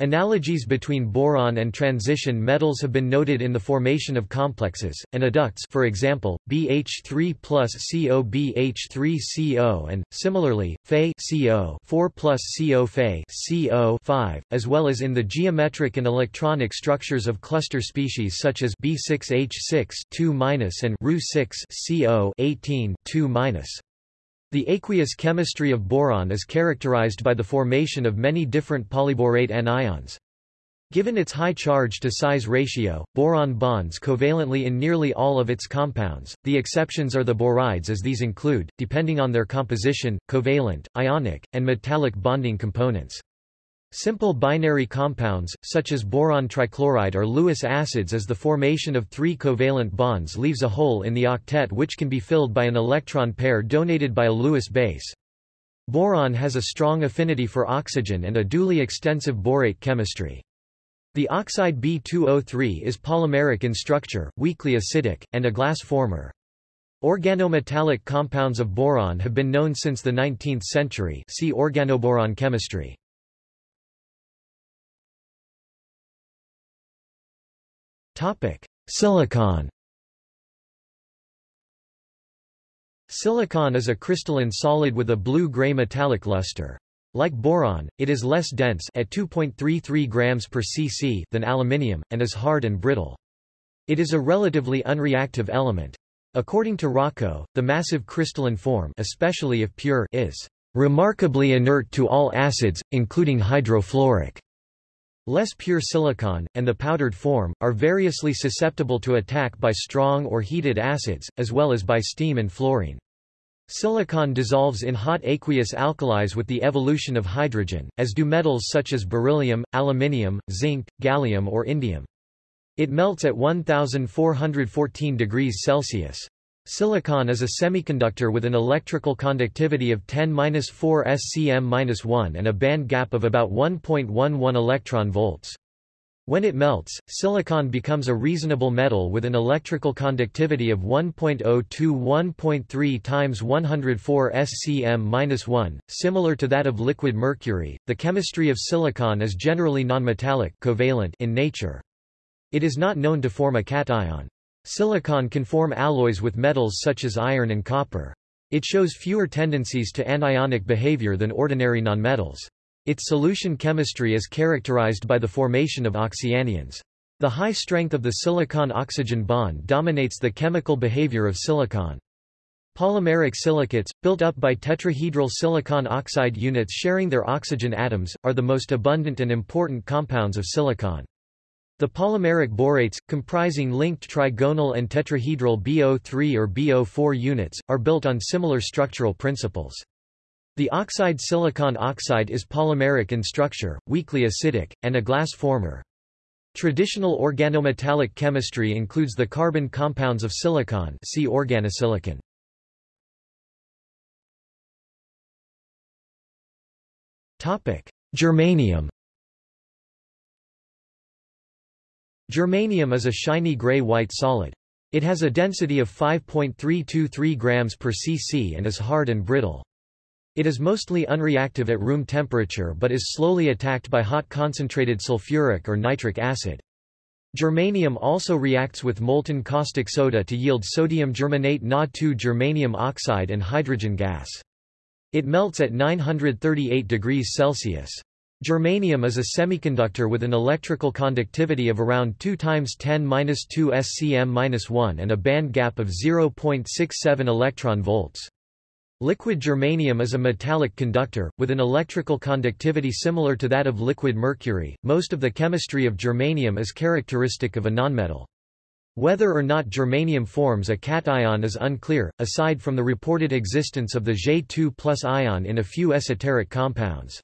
Analogies between boron and transition metals have been noted in the formation of complexes, and adducts for example, BH3 plus CO BH3 CO and, similarly, Fe CO 4 plus CO Fe CO 5, as well as in the geometric and electronic structures of cluster species such as B6H6 2 and Ru6 CO 18 2 the aqueous chemistry of boron is characterized by the formation of many different polyborate anions. Given its high charge-to-size ratio, boron bonds covalently in nearly all of its compounds, the exceptions are the borides as these include, depending on their composition, covalent, ionic, and metallic bonding components. Simple binary compounds, such as boron trichloride or Lewis acids as the formation of three covalent bonds leaves a hole in the octet which can be filled by an electron pair donated by a Lewis base. Boron has a strong affinity for oxygen and a duly extensive borate chemistry. The oxide B2O3 is polymeric in structure, weakly acidic, and a glass former. Organometallic compounds of boron have been known since the 19th century see organoboron chemistry. Topic: Silicon. Silicon is a crystalline solid with a blue-gray metallic luster. Like boron, it is less dense at 2.33 grams per cc than aluminium, and is hard and brittle. It is a relatively unreactive element. According to Rochow, the massive crystalline form especially if pure is remarkably inert to all acids, including hydrofluoric. Less pure silicon, and the powdered form, are variously susceptible to attack by strong or heated acids, as well as by steam and fluorine. Silicon dissolves in hot aqueous alkalis with the evolution of hydrogen, as do metals such as beryllium, aluminium, zinc, gallium or indium. It melts at 1414 degrees Celsius. Silicon is a semiconductor with an electrical conductivity of 10-4 SCM-1 and a band gap of about 1.11 electron volts. When it melts, silicon becomes a reasonable metal with an electrical conductivity of 1.0 to 1.3 times 104 SCM-1, similar to that of liquid mercury. The chemistry of silicon is generally nonmetallic covalent in nature. It is not known to form a cation. Silicon can form alloys with metals such as iron and copper. It shows fewer tendencies to anionic behavior than ordinary nonmetals. Its solution chemistry is characterized by the formation of oxyanions. The high strength of the silicon-oxygen bond dominates the chemical behavior of silicon. Polymeric silicates, built up by tetrahedral silicon oxide units sharing their oxygen atoms, are the most abundant and important compounds of silicon. The polymeric borates, comprising linked trigonal and tetrahedral BO3 or BO4 units, are built on similar structural principles. The oxide silicon oxide is polymeric in structure, weakly acidic, and a glass former. Traditional organometallic chemistry includes the carbon compounds of silicon see organosilicon. Germanium Germanium is a shiny gray-white solid. It has a density of 5.323 grams per cc and is hard and brittle. It is mostly unreactive at room temperature but is slowly attacked by hot concentrated sulfuric or nitric acid. Germanium also reacts with molten caustic soda to yield sodium germanate Na2 germanium oxide and hydrogen gas. It melts at 938 degrees Celsius. Germanium is a semiconductor with an electrical conductivity of around 2 times 10^-2 SCM-1 and a band gap of 0.67 electron volts. Liquid germanium is a metallic conductor, with an electrical conductivity similar to that of liquid mercury. Most of the chemistry of germanium is characteristic of a nonmetal. Whether or not germanium forms a cation is unclear, aside from the reported existence of the Je2 ion in a few esoteric compounds.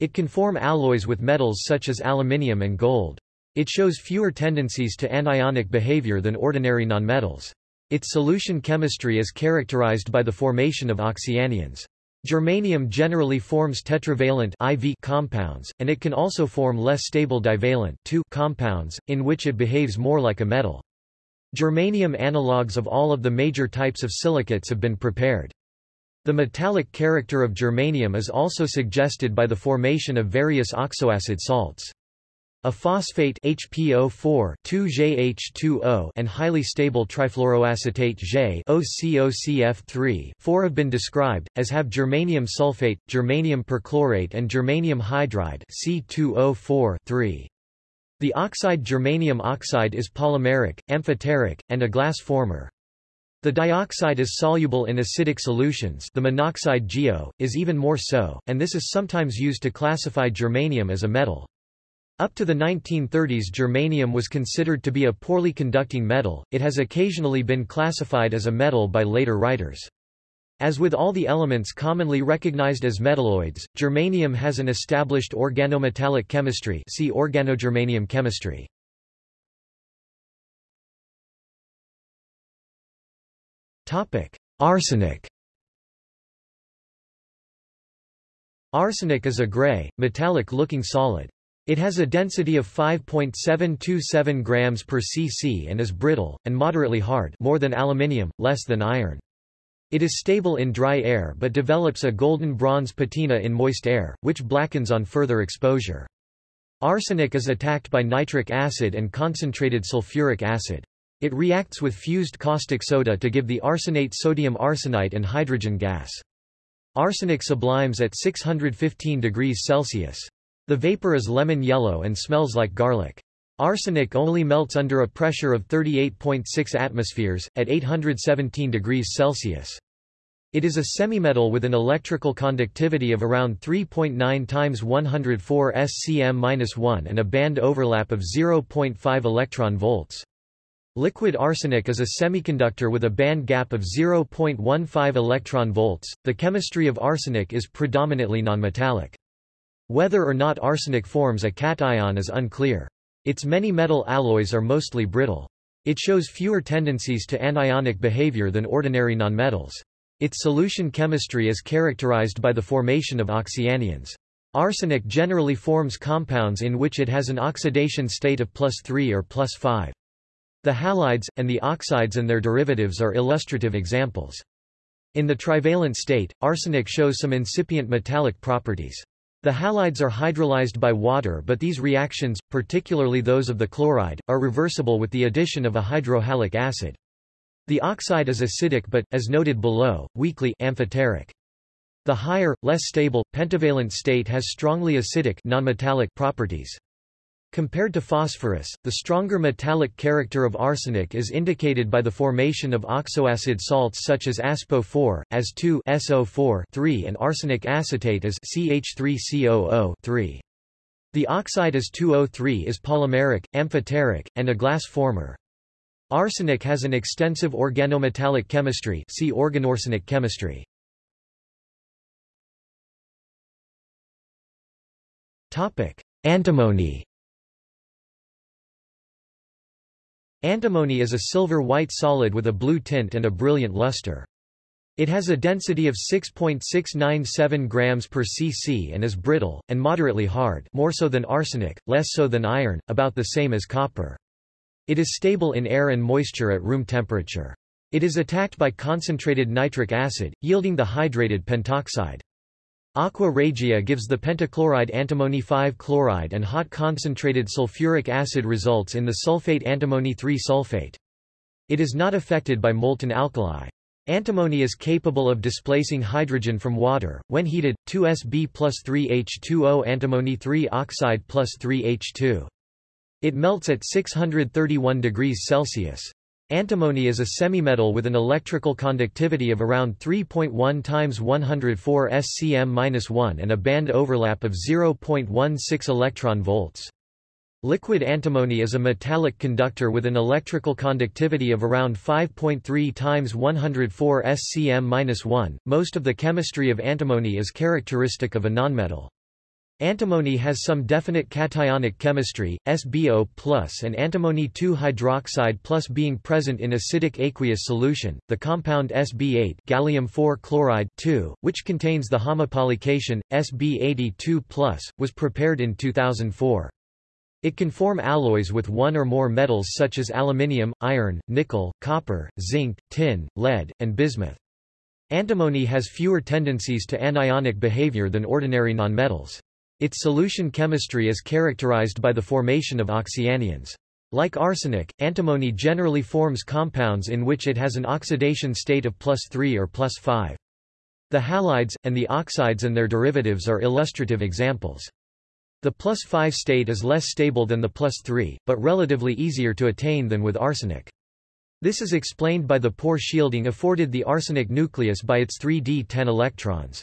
It can form alloys with metals such as aluminium and gold. It shows fewer tendencies to anionic behavior than ordinary nonmetals. Its solution chemistry is characterized by the formation of oxyanions. Germanium generally forms tetravalent IV compounds, and it can also form less stable divalent compounds, in which it behaves more like a metal. Germanium analogues of all of the major types of silicates have been prepared. The metallic character of germanium is also suggested by the formation of various oxoacid salts. A phosphate HPO4 2JH2O and highly stable trifluoroacetate J OCOCF3 4 have been described, as have germanium sulfate, germanium perchlorate and germanium hydride C2O4 3. The oxide germanium oxide is polymeric, amphoteric, and a glass former. The dioxide is soluble in acidic solutions the monoxide GeO, is even more so, and this is sometimes used to classify germanium as a metal. Up to the 1930s germanium was considered to be a poorly conducting metal, it has occasionally been classified as a metal by later writers. As with all the elements commonly recognized as metalloids, germanium has an established organometallic chemistry see organogermanium chemistry. Arsenic Arsenic is a gray, metallic-looking solid. It has a density of 5.727 grams per cc and is brittle, and moderately hard more than aluminium, less than iron. It is stable in dry air but develops a golden bronze patina in moist air, which blackens on further exposure. Arsenic is attacked by nitric acid and concentrated sulfuric acid. It reacts with fused caustic soda to give the arsenate sodium arsenite and hydrogen gas. Arsenic sublimes at 615 degrees Celsius. The vapor is lemon yellow and smells like garlic. Arsenic only melts under a pressure of 38.6 atmospheres, at 817 degrees Celsius. It is a semimetal with an electrical conductivity of around 3.9 times 104 SCM-1 and a band overlap of 0.5 electron volts. Liquid arsenic is a semiconductor with a band gap of 0.15 electron volts. The chemistry of arsenic is predominantly nonmetallic. Whether or not arsenic forms a cation is unclear. Its many metal alloys are mostly brittle. It shows fewer tendencies to anionic behavior than ordinary nonmetals. Its solution chemistry is characterized by the formation of oxyanions. Arsenic generally forms compounds in which it has an oxidation state of plus 3 or plus 5. The halides, and the oxides and their derivatives are illustrative examples. In the trivalent state, arsenic shows some incipient metallic properties. The halides are hydrolyzed by water but these reactions, particularly those of the chloride, are reversible with the addition of a hydrohalic acid. The oxide is acidic but, as noted below, weakly amphoteric. The higher, less stable, pentavalent state has strongly acidic nonmetallic properties. Compared to phosphorus, the stronger metallic character of arsenic is indicated by the formation of oxoacid salts such as AsPO4, As2 SO4 3 and arsenic acetate as CH3COO 3. The oxide As2O3 is polymeric, amphoteric, and a glass former. Arsenic has an extensive organometallic chemistry see organoarsenic chemistry. Antimony Antimony is a silver-white solid with a blue tint and a brilliant luster. It has a density of 6.697 grams per cc and is brittle, and moderately hard more so than arsenic, less so than iron, about the same as copper. It is stable in air and moisture at room temperature. It is attacked by concentrated nitric acid, yielding the hydrated pentoxide. Aqua regia gives the pentachloride antimony 5-chloride and hot concentrated sulfuric acid results in the sulfate antimony 3-sulfate. It is not affected by molten alkali. Antimony is capable of displacing hydrogen from water. When heated, 2Sb plus 3H2O antimony 3 oxide plus 3H2. It melts at 631 degrees Celsius. Antimony is a semimetal with an electrical conductivity of around 3.1 times 104 SCM-1 and a band overlap of 0.16 electron volts. Liquid antimony is a metallic conductor with an electrical conductivity of around 5.3 times 104 SCM-1. Most of the chemistry of antimony is characteristic of a nonmetal. Antimony has some definite cationic chemistry, SbO+, and antimony 2-hydroxide plus being present in acidic aqueous solution. The compound Sb8 gallium 4 chloride 2, which contains the homopolycation Sb82+, was prepared in 2004. It can form alloys with one or more metals such as aluminium, iron, nickel, copper, zinc, tin, lead, and bismuth. Antimony has fewer tendencies to anionic behavior than ordinary nonmetals. Its solution chemistry is characterized by the formation of oxyanions. Like arsenic, antimony generally forms compounds in which it has an oxidation state of plus 3 or plus 5. The halides, and the oxides and their derivatives are illustrative examples. The plus 5 state is less stable than the plus 3, but relatively easier to attain than with arsenic. This is explained by the poor shielding afforded the arsenic nucleus by its 3d10 electrons.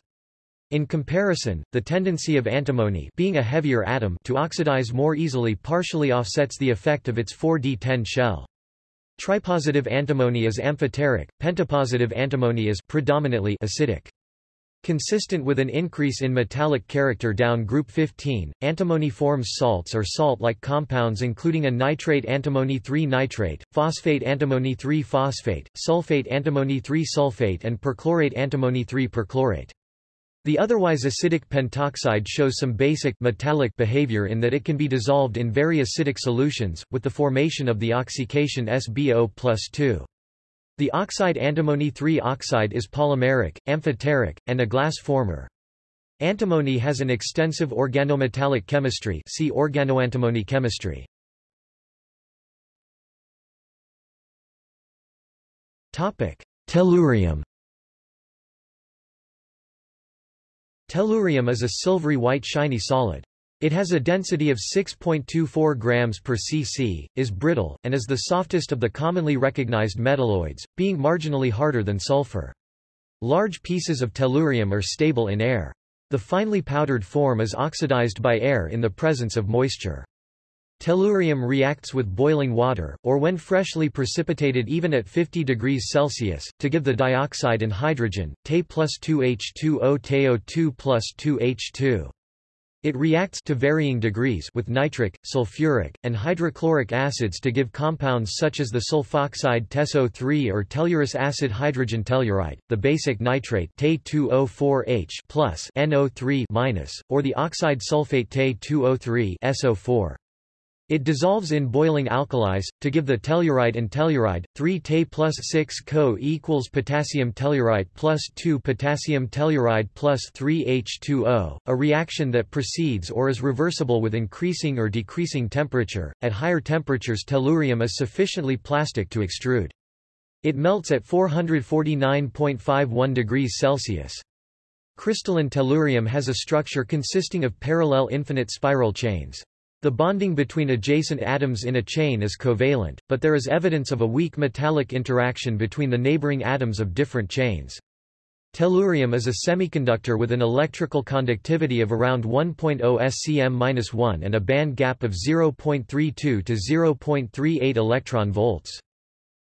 In comparison, the tendency of antimony being a heavier atom to oxidize more easily partially offsets the effect of its 4d10 shell. Tripositive antimony is amphoteric, pentapositive antimony is predominantly acidic. Consistent with an increase in metallic character down group 15, antimony forms salts or salt-like compounds including a nitrate antimony 3 nitrate, phosphate antimony 3 phosphate, sulfate antimony 3 sulfate and perchlorate antimony 3 perchlorate. The otherwise acidic pentoxide shows some basic metallic behavior in that it can be dissolved in very acidic solutions, with the formation of the oxycation SbO plus 2. The oxide antimony 3 oxide is polymeric, amphoteric, and a glass former. Antimony has an extensive organometallic chemistry see organoantimony chemistry. Tellurium Tellurium is a silvery white shiny solid. It has a density of 6.24 grams per cc, is brittle, and is the softest of the commonly recognized metalloids, being marginally harder than sulfur. Large pieces of tellurium are stable in air. The finely powdered form is oxidized by air in the presence of moisture. Tellurium reacts with boiling water, or when freshly precipitated even at 50 degrees Celsius, to give the dioxide and hydrogen, Te plus 2H2O TeO2 plus 2H2. It reacts to varying degrees with nitric, sulfuric, and hydrochloric acids to give compounds such as the sulfoxide TeSO3 or tellurous acid hydrogen tellurite, the basic nitrate Te2O4H plus NO3 minus, or the oxide sulfate Te2O3 SO4. It dissolves in boiling alkalis, to give the telluride and telluride, 3 Te plus 6 Co equals potassium telluride plus 2 potassium telluride plus 3 H2O, a reaction that proceeds or is reversible with increasing or decreasing temperature. At higher temperatures tellurium is sufficiently plastic to extrude. It melts at 449.51 degrees Celsius. Crystalline tellurium has a structure consisting of parallel infinite spiral chains. The bonding between adjacent atoms in a chain is covalent, but there is evidence of a weak metallic interaction between the neighboring atoms of different chains. Tellurium is a semiconductor with an electrical conductivity of around 1.0 SCM-1 and a band gap of 0.32 to 0.38 electron volts.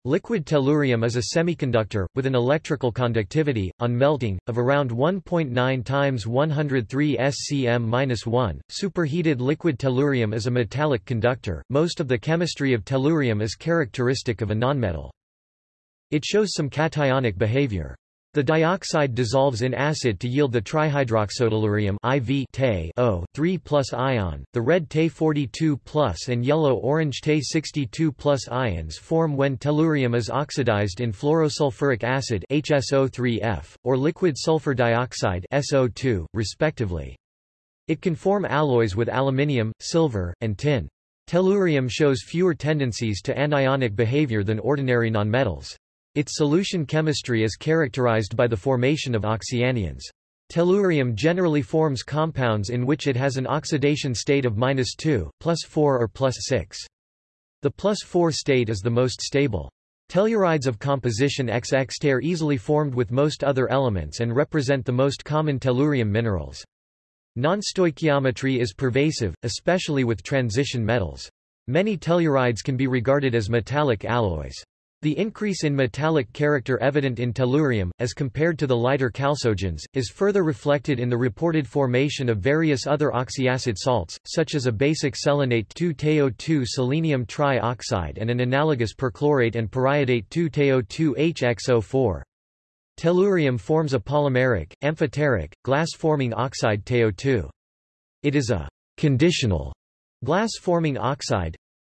Liquid tellurium is a semiconductor, with an electrical conductivity, on melting, of around 1.9 times 103 SCM-1. Superheated liquid tellurium is a metallic conductor. Most of the chemistry of tellurium is characteristic of a nonmetal. It shows some cationic behavior. The dioxide dissolves in acid to yield the trihydroxotellurium IV O 3 plus ion. The red Te 42 plus and yellow-orange Te 62 plus ions form when tellurium is oxidized in fluorosulfuric acid HSO3F or liquid sulfur dioxide SO2, respectively. It can form alloys with aluminium, silver, and tin. Tellurium shows fewer tendencies to anionic behavior than ordinary nonmetals. Its solution chemistry is characterized by the formation of oxyanions. Tellurium generally forms compounds in which it has an oxidation state of minus 2, plus 4 or plus 6. The plus 4 state is the most stable. Tellurides of composition XX are easily formed with most other elements and represent the most common tellurium minerals. Nonstoichiometry is pervasive, especially with transition metals. Many tellurides can be regarded as metallic alloys. The increase in metallic character evident in tellurium, as compared to the lighter chalcogens, is further reflected in the reported formation of various other oxyacid salts, such as a basic selenate 2-TeO2 selenium trioxide and an analogous perchlorate and periodate 2-TeO2HXO4. Tellurium forms a polymeric, amphoteric, glass-forming oxide TeO2. It is a conditional glass-forming oxide.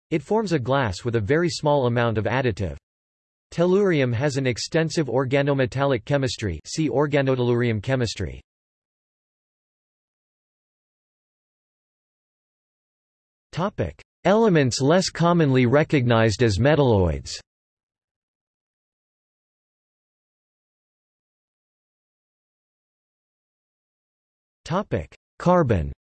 It forms a glass with a very small amount of additive. Tellurium has an extensive organometallic chemistry see organotellurium chemistry. Elements less commonly recognized as metalloids. Carbon.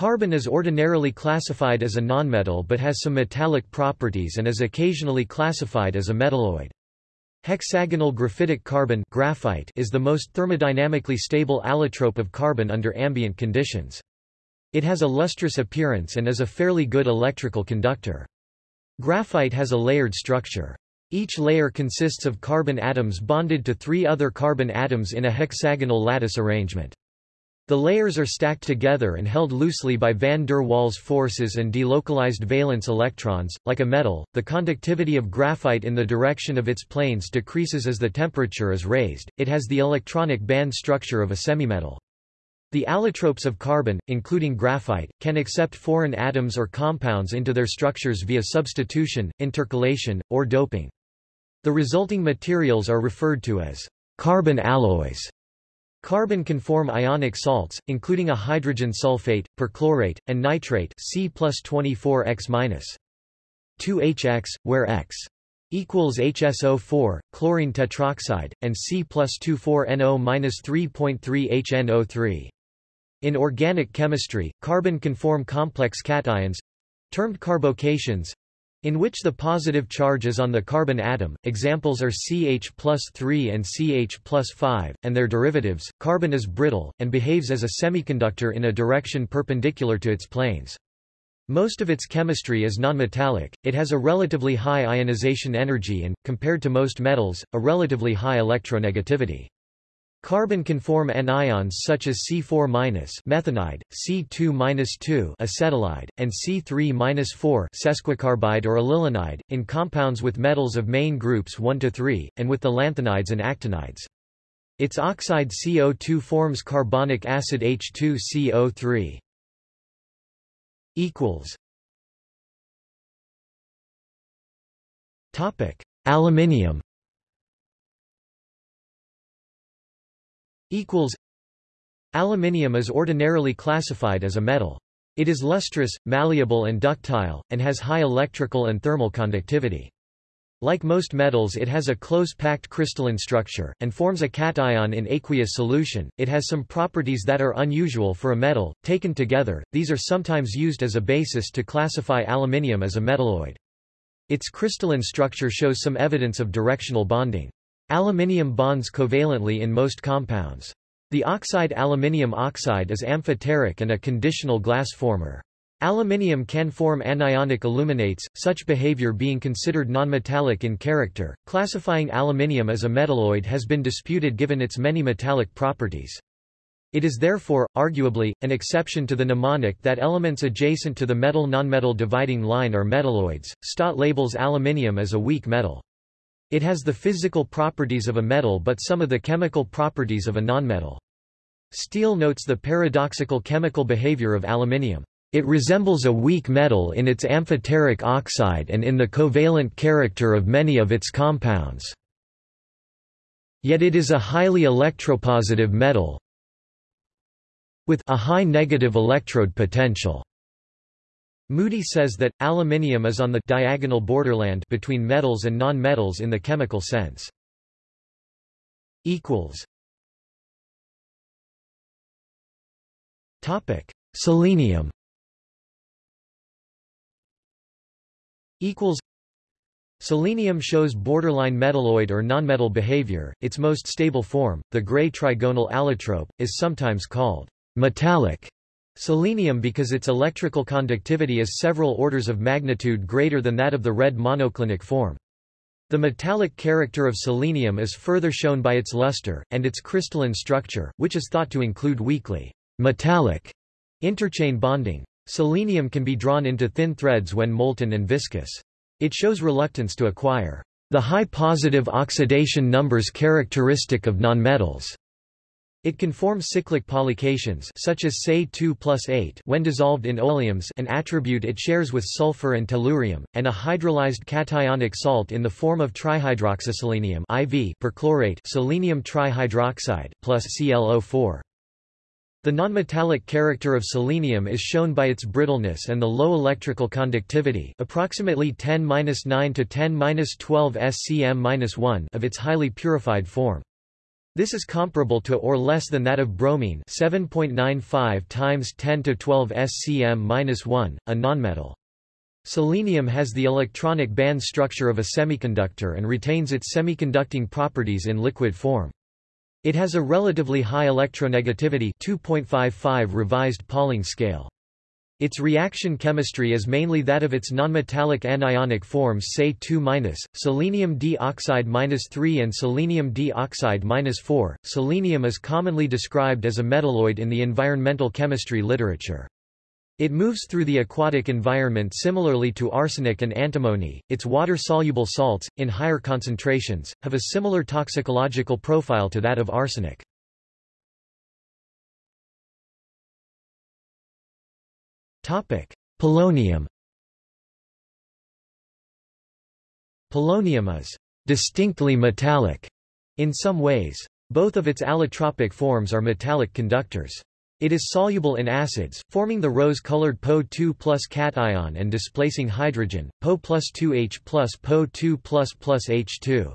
Carbon is ordinarily classified as a nonmetal but has some metallic properties and is occasionally classified as a metalloid. Hexagonal graphitic carbon graphite is the most thermodynamically stable allotrope of carbon under ambient conditions. It has a lustrous appearance and is a fairly good electrical conductor. Graphite has a layered structure. Each layer consists of carbon atoms bonded to three other carbon atoms in a hexagonal lattice arrangement. The layers are stacked together and held loosely by van der Waals forces and delocalized valence electrons. Like a metal, the conductivity of graphite in the direction of its planes decreases as the temperature is raised. It has the electronic band structure of a semimetal. The allotropes of carbon, including graphite, can accept foreign atoms or compounds into their structures via substitution, intercalation, or doping. The resulting materials are referred to as carbon alloys. Carbon can form ionic salts, including a hydrogen sulfate, perchlorate, and nitrate C plus 24X 2HX, where X equals HSO4, chlorine tetroxide, and C plus 24NO 3.3 HNO3. In organic chemistry, carbon can form complex cations termed carbocations in which the positive charge is on the carbon atom, examples are CH plus 3 and CH plus 5, and their derivatives. Carbon is brittle, and behaves as a semiconductor in a direction perpendicular to its planes. Most of its chemistry is nonmetallic, it has a relatively high ionization energy and, compared to most metals, a relatively high electronegativity. Carbon can form anions such as C4- methanide, C2-2 acetylide, and C3-4 sesquicarbide or allylanide, in compounds with metals of main groups 1 to 3, and with the lanthanides and actinides. Its oxide CO2 forms carbonic acid H2CO3. Topic: Aluminium equals Aluminium is ordinarily classified as a metal. It is lustrous, malleable and ductile, and has high electrical and thermal conductivity. Like most metals it has a close-packed crystalline structure, and forms a cation in aqueous solution. It has some properties that are unusual for a metal. Taken together, these are sometimes used as a basis to classify aluminium as a metalloid. Its crystalline structure shows some evidence of directional bonding. Aluminium bonds covalently in most compounds. The oxide aluminium oxide is amphoteric and a conditional glass former. Aluminium can form anionic aluminates, such behavior being considered nonmetallic in character. Classifying aluminium as a metalloid has been disputed given its many metallic properties. It is therefore, arguably, an exception to the mnemonic that elements adjacent to the metal-nonmetal dividing line are metalloids. Stott labels aluminium as a weak metal. It has the physical properties of a metal but some of the chemical properties of a nonmetal. Steele notes the paradoxical chemical behavior of aluminium. It resembles a weak metal in its amphoteric oxide and in the covalent character of many of its compounds. Yet it is a highly electropositive metal with a high negative electrode potential. Moody says that, aluminium is on the diagonal borderland between metals and non-metals in the chemical sense. Topic. Selenium Selenium shows borderline metalloid or nonmetal behavior. Its most stable form, the gray trigonal allotrope, is sometimes called metallic Selenium because its electrical conductivity is several orders of magnitude greater than that of the red monoclinic form. The metallic character of selenium is further shown by its luster, and its crystalline structure, which is thought to include weakly metallic interchain bonding. Selenium can be drawn into thin threads when molten and viscous. It shows reluctance to acquire the high positive oxidation numbers characteristic of nonmetals. It can form cyclic polycations such as Se2 plus 8 when dissolved in oleums an attribute it shares with sulfur and tellurium, and a hydrolyzed cationic salt in the form of trihydroxyselenium IV perchlorate selenium trihydroxide plus ClO4. The nonmetallic character of selenium is shown by its brittleness and the low electrical conductivity approximately 10-9 to 10-12 SCM-1 of its highly purified form. This is comparable to or less than that of bromine 7.95 times 10 to 12 SCM-1, a nonmetal. Selenium has the electronic band structure of a semiconductor and retains its semiconducting properties in liquid form. It has a relatively high electronegativity 2.55 revised Pauling scale. Its reaction chemistry is mainly that of its nonmetallic anionic forms Se2-, selenium dioxide-3 and selenium dioxide-4. Selenium is commonly described as a metalloid in the environmental chemistry literature. It moves through the aquatic environment similarly to arsenic and antimony. Its water-soluble salts, in higher concentrations, have a similar toxicological profile to that of arsenic. Polonium Polonium is distinctly metallic in some ways. Both of its allotropic forms are metallic conductors. It is soluble in acids, forming the rose-colored Po2 plus cation and displacing hydrogen, Po plus 2H plus Po2 plus plus H2.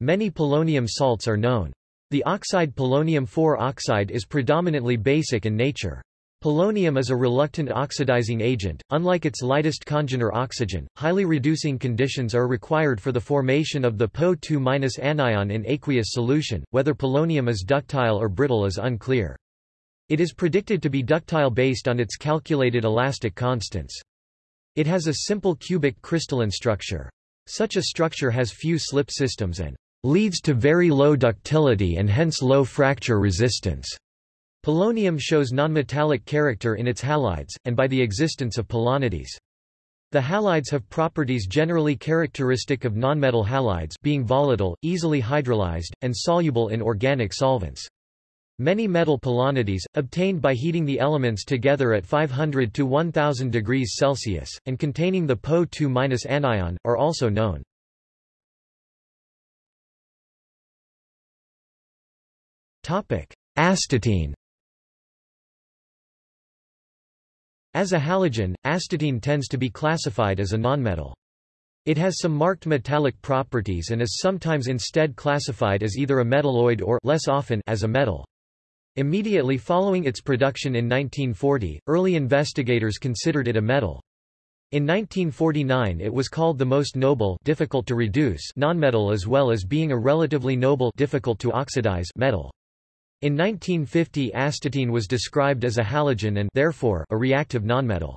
Many polonium salts are known. The oxide polonium-4 oxide is predominantly basic in nature. Polonium is a reluctant oxidizing agent, unlike its lightest congener oxygen. Highly reducing conditions are required for the formation of the Po2- anion in aqueous solution. Whether polonium is ductile or brittle is unclear. It is predicted to be ductile based on its calculated elastic constants. It has a simple cubic crystalline structure. Such a structure has few slip systems and leads to very low ductility and hence low fracture resistance. Polonium shows nonmetallic character in its halides, and by the existence of polonides. The halides have properties generally characteristic of nonmetal halides being volatile, easily hydrolyzed, and soluble in organic solvents. Many metal polonides, obtained by heating the elements together at 500 to 1000 degrees Celsius, and containing the Po2- anion, are also known. Astatine As a halogen, astatine tends to be classified as a nonmetal. It has some marked metallic properties and is sometimes instead classified as either a metalloid or less often as a metal. Immediately following its production in 1940, early investigators considered it a metal. In 1949 it was called the most noble difficult to reduce nonmetal as well as being a relatively noble difficult to oxidize metal. In 1950 astatine was described as a halogen and therefore a reactive nonmetal.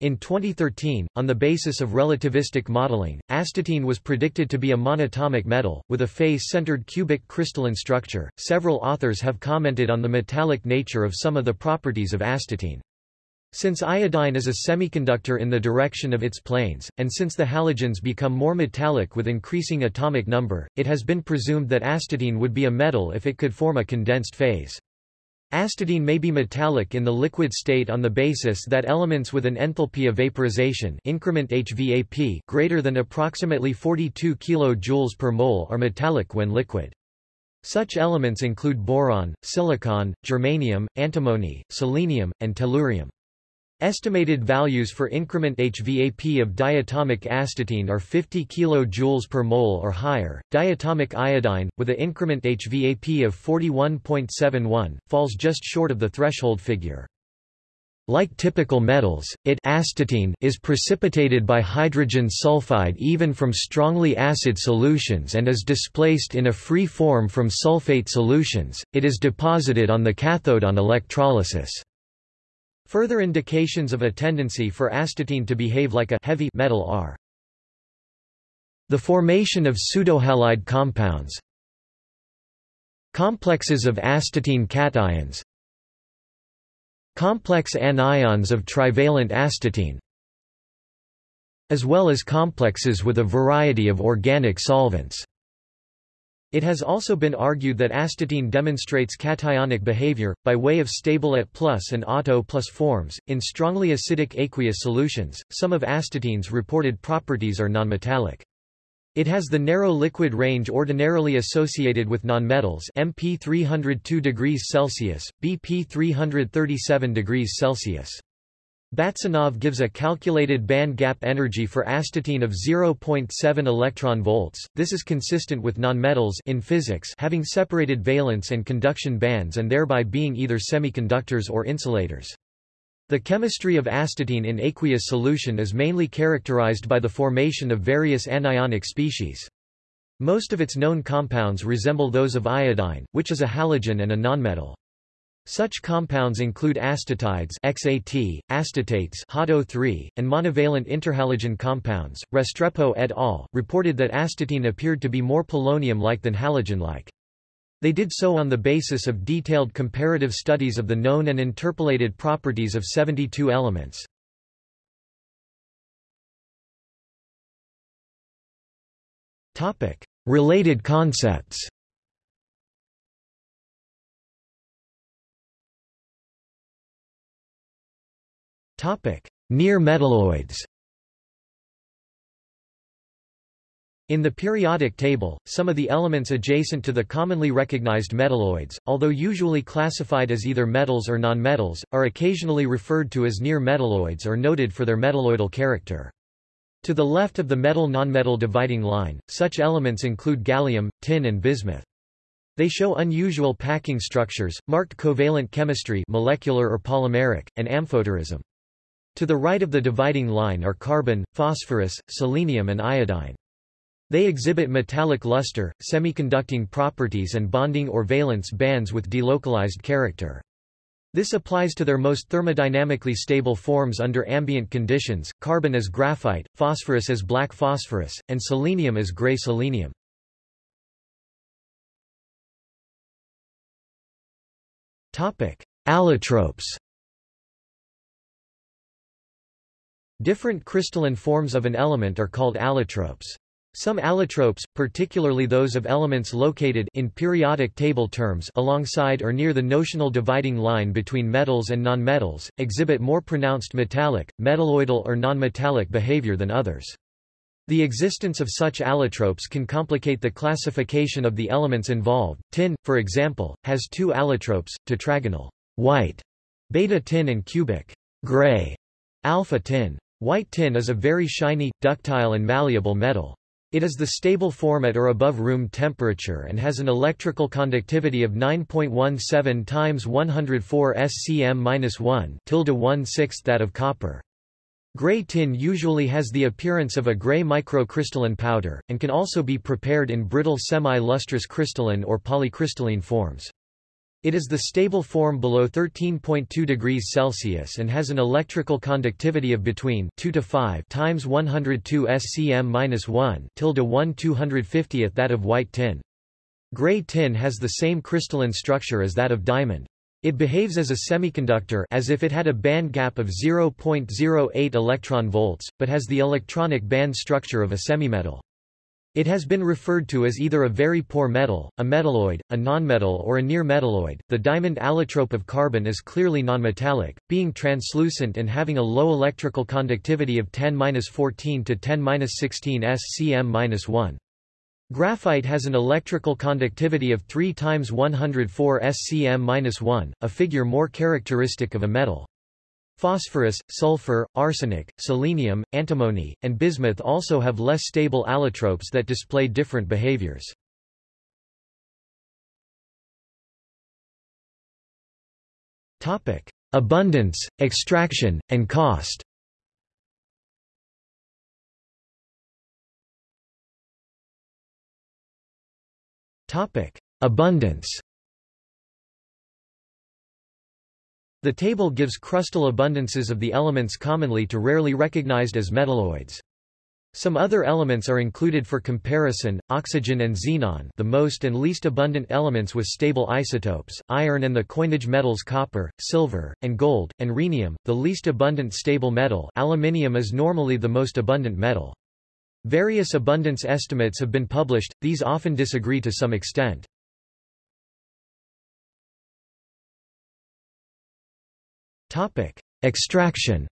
In 2013, on the basis of relativistic modeling, astatine was predicted to be a monatomic metal, with a face-centered cubic crystalline structure. Several authors have commented on the metallic nature of some of the properties of astatine. Since iodine is a semiconductor in the direction of its planes, and since the halogens become more metallic with increasing atomic number, it has been presumed that astatine would be a metal if it could form a condensed phase. Astatine may be metallic in the liquid state on the basis that elements with an enthalpy of vaporization increment HVAP greater than approximately 42 kJ per mole are metallic when liquid. Such elements include boron, silicon, germanium, antimony, selenium, and tellurium. Estimated values for increment HVAP of diatomic astatine are 50 kJ per mole or higher. Diatomic iodine, with a increment HVAP of 41.71, falls just short of the threshold figure. Like typical metals, it astatine is precipitated by hydrogen sulfide even from strongly acid solutions and is displaced in a free form from sulfate solutions. It is deposited on the cathode on electrolysis. Further indications of a tendency for astatine to behave like a heavy metal are the formation of pseudohalide compounds. Complexes of astatine cations. Complex anions of trivalent astatine. As well as complexes with a variety of organic solvents. It has also been argued that astatine demonstrates cationic behavior, by way of stable at plus and auto plus forms, in strongly acidic aqueous solutions. Some of astatine's reported properties are nonmetallic. It has the narrow liquid range ordinarily associated with nonmetals MP 302 degrees Celsius, BP 337 degrees Celsius. Batsanov gives a calculated band gap energy for astatine of 0.7 electron volts. This is consistent with nonmetals in physics having separated valence and conduction bands and thereby being either semiconductors or insulators. The chemistry of astatine in aqueous solution is mainly characterized by the formation of various anionic species. Most of its known compounds resemble those of iodine, which is a halogen and a nonmetal. Such compounds include astatides XAT, astatates HATO3, and monovalent interhalogen compounds. Restrepo et al. reported that astatine appeared to be more polonium-like than halogen-like. They did so on the basis of detailed comparative studies of the known and interpolated properties of 72 elements. Related concepts Near metalloids In the periodic table, some of the elements adjacent to the commonly recognized metalloids, although usually classified as either metals or nonmetals, are occasionally referred to as near metalloids or noted for their metalloidal character. To the left of the metal-nonmetal dividing line, such elements include gallium, tin and bismuth. They show unusual packing structures, marked covalent chemistry molecular or polymeric, and amphoterism. To the right of the dividing line are carbon, phosphorus, selenium and iodine. They exhibit metallic luster, semiconducting properties and bonding or valence bands with delocalized character. This applies to their most thermodynamically stable forms under ambient conditions, carbon as graphite, phosphorus as black phosphorus, and selenium as gray selenium. Allotropes Different crystalline forms of an element are called allotropes. Some allotropes, particularly those of elements located in periodic table terms alongside or near the notional dividing line between metals and nonmetals, exhibit more pronounced metallic, metalloidal or nonmetallic behavior than others. The existence of such allotropes can complicate the classification of the elements involved. Tin, for example, has two allotropes, tetragonal white, beta tin and cubic gray, alpha tin. White tin is a very shiny, ductile and malleable metal. It is the stable form at or above room temperature and has an electrical conductivity of 9.17 times 104 SCM-1 tilde 1 6 that of copper. Gray tin usually has the appearance of a gray microcrystalline powder, and can also be prepared in brittle semi-lustrous crystalline or polycrystalline forms. It is the stable form below 13.2 degrees Celsius and has an electrical conductivity of between 2 to 5 times 102 SCM-1 tilde 1 250th that of white tin. Gray tin has the same crystalline structure as that of diamond. It behaves as a semiconductor as if it had a band gap of 0.08 electron volts, but has the electronic band structure of a semimetal. It has been referred to as either a very poor metal, a metalloid, a nonmetal or a near metalloid. The diamond allotrope of carbon is clearly nonmetallic, being translucent and having a low electrical conductivity of 10-14 to 10-16 SCM-1. Graphite has an electrical conductivity of 3 times 104 SCM-1, a figure more characteristic of a metal. Phosphorus, sulfur, arsenic, selenium, antimony, and bismuth also have less stable allotropes that display different behaviors. Topic: Abundance, extraction, and cost Topic: Abundance. The table gives crustal abundances of the elements commonly to rarely recognized as metalloids. Some other elements are included for comparison, oxygen and xenon the most and least abundant elements with stable isotopes, iron and the coinage metals copper, silver, and gold, and rhenium, the least abundant stable metal aluminium is normally the most abundant metal. Various abundance estimates have been published, these often disagree to some extent. Extraction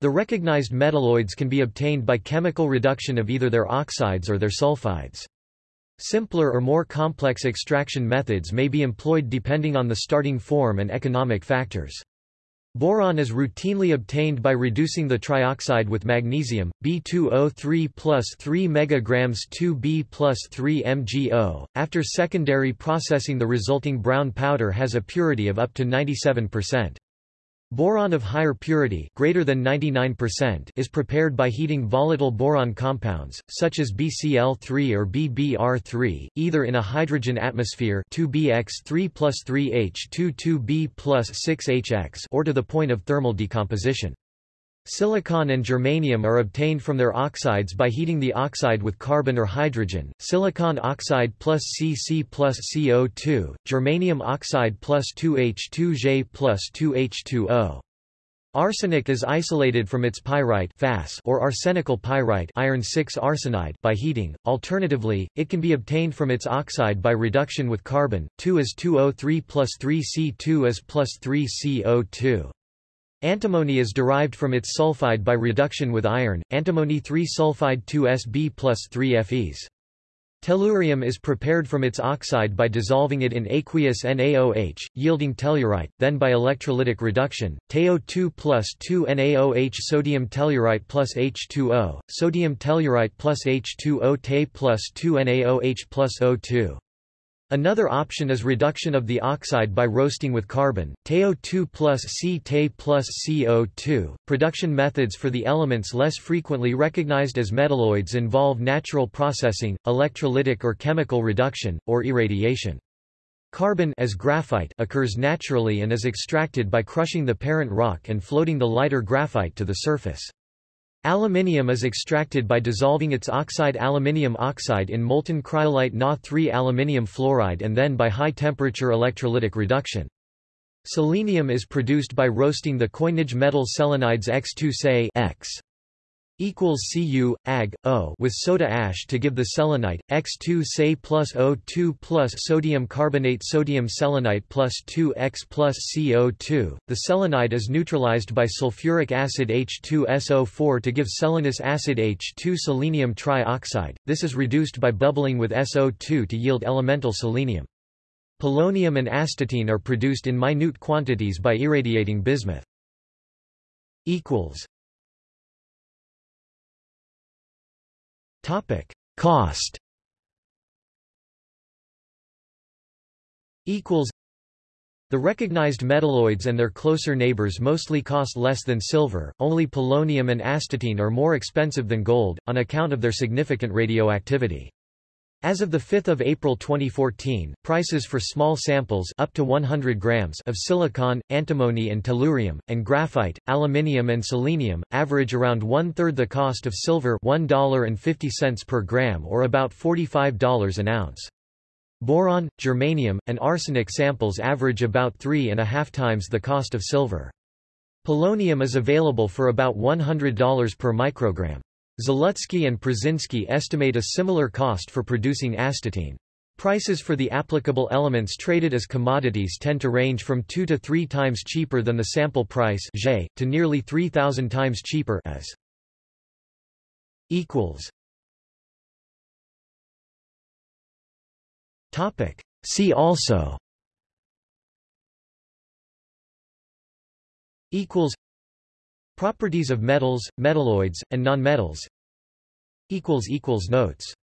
The recognized metalloids can be obtained by chemical reduction of either their oxides or their sulfides. Simpler or more complex extraction methods may be employed depending on the starting form and economic factors. Boron is routinely obtained by reducing the trioxide with magnesium, B2O3 plus 3 mg 2B plus 3 MgO. After secondary processing the resulting brown powder has a purity of up to 97%. Boron of higher purity greater than 99% is prepared by heating volatile boron compounds, such as BCl3 or BBr3, either in a hydrogen atmosphere 2bx3 plus 3h2 2b plus 6hx or to the point of thermal decomposition. Silicon and germanium are obtained from their oxides by heating the oxide with carbon or hydrogen, silicon oxide plus Cc plus CO2, germanium oxide plus 2H2J plus 2H2O. Arsenic is isolated from its pyrite or arsenical pyrite iron 6 arsenide by heating. Alternatively, it can be obtained from its oxide by reduction with carbon, 2 as 2O3 plus 3C2 as plus 3CO2. Antimony is derived from its sulfide by reduction with iron, antimony 3 sulfide 2Sb plus 3 Fes. Tellurium is prepared from its oxide by dissolving it in aqueous NaOH, yielding tellurite, then by electrolytic reduction, TeO2 plus 2 NaOH sodium tellurite plus H2O, sodium tellurite plus H2O Te plus 2 NaOH plus O2. Another option is reduction of the oxide by roasting with carbon, TeO2 plus C-Te plus CO2. Production methods for the elements less frequently recognized as metalloids involve natural processing, electrolytic or chemical reduction, or irradiation. Carbon as graphite occurs naturally and is extracted by crushing the parent rock and floating the lighter graphite to the surface. Aluminium is extracted by dissolving its oxide aluminium oxide in molten cryolite Na3 aluminium fluoride and then by high-temperature electrolytic reduction. Selenium is produced by roasting the coinage metal selenides X2 Se X equals Cu, Ag, O with soda ash to give the selenite, X2 Se plus O2 plus sodium carbonate sodium selenite plus 2X plus CO2. The selenide is neutralized by sulfuric acid H2SO4 to give selenous acid H2 selenium trioxide, this is reduced by bubbling with SO2 to yield elemental selenium. Polonium and astatine are produced in minute quantities by irradiating bismuth. Topic: Cost. Equals. The recognized metalloids and their closer neighbors mostly cost less than silver, only polonium and astatine are more expensive than gold, on account of their significant radioactivity. As of 5 April 2014, prices for small samples up to 100 grams of silicon, antimony and tellurium, and graphite, aluminium and selenium, average around one-third the cost of silver $1.50 per gram or about $45 an ounce. Boron, germanium, and arsenic samples average about three and a half times the cost of silver. Polonium is available for about $100 per microgram. Zalutsky and Pruszynski estimate a similar cost for producing astatine. Prices for the applicable elements traded as commodities tend to range from 2 to 3 times cheaper than the sample price to nearly 3,000 times cheaper as. equals Topic. See also equals Properties of metals, metalloids, and nonmetals. Equals equals notes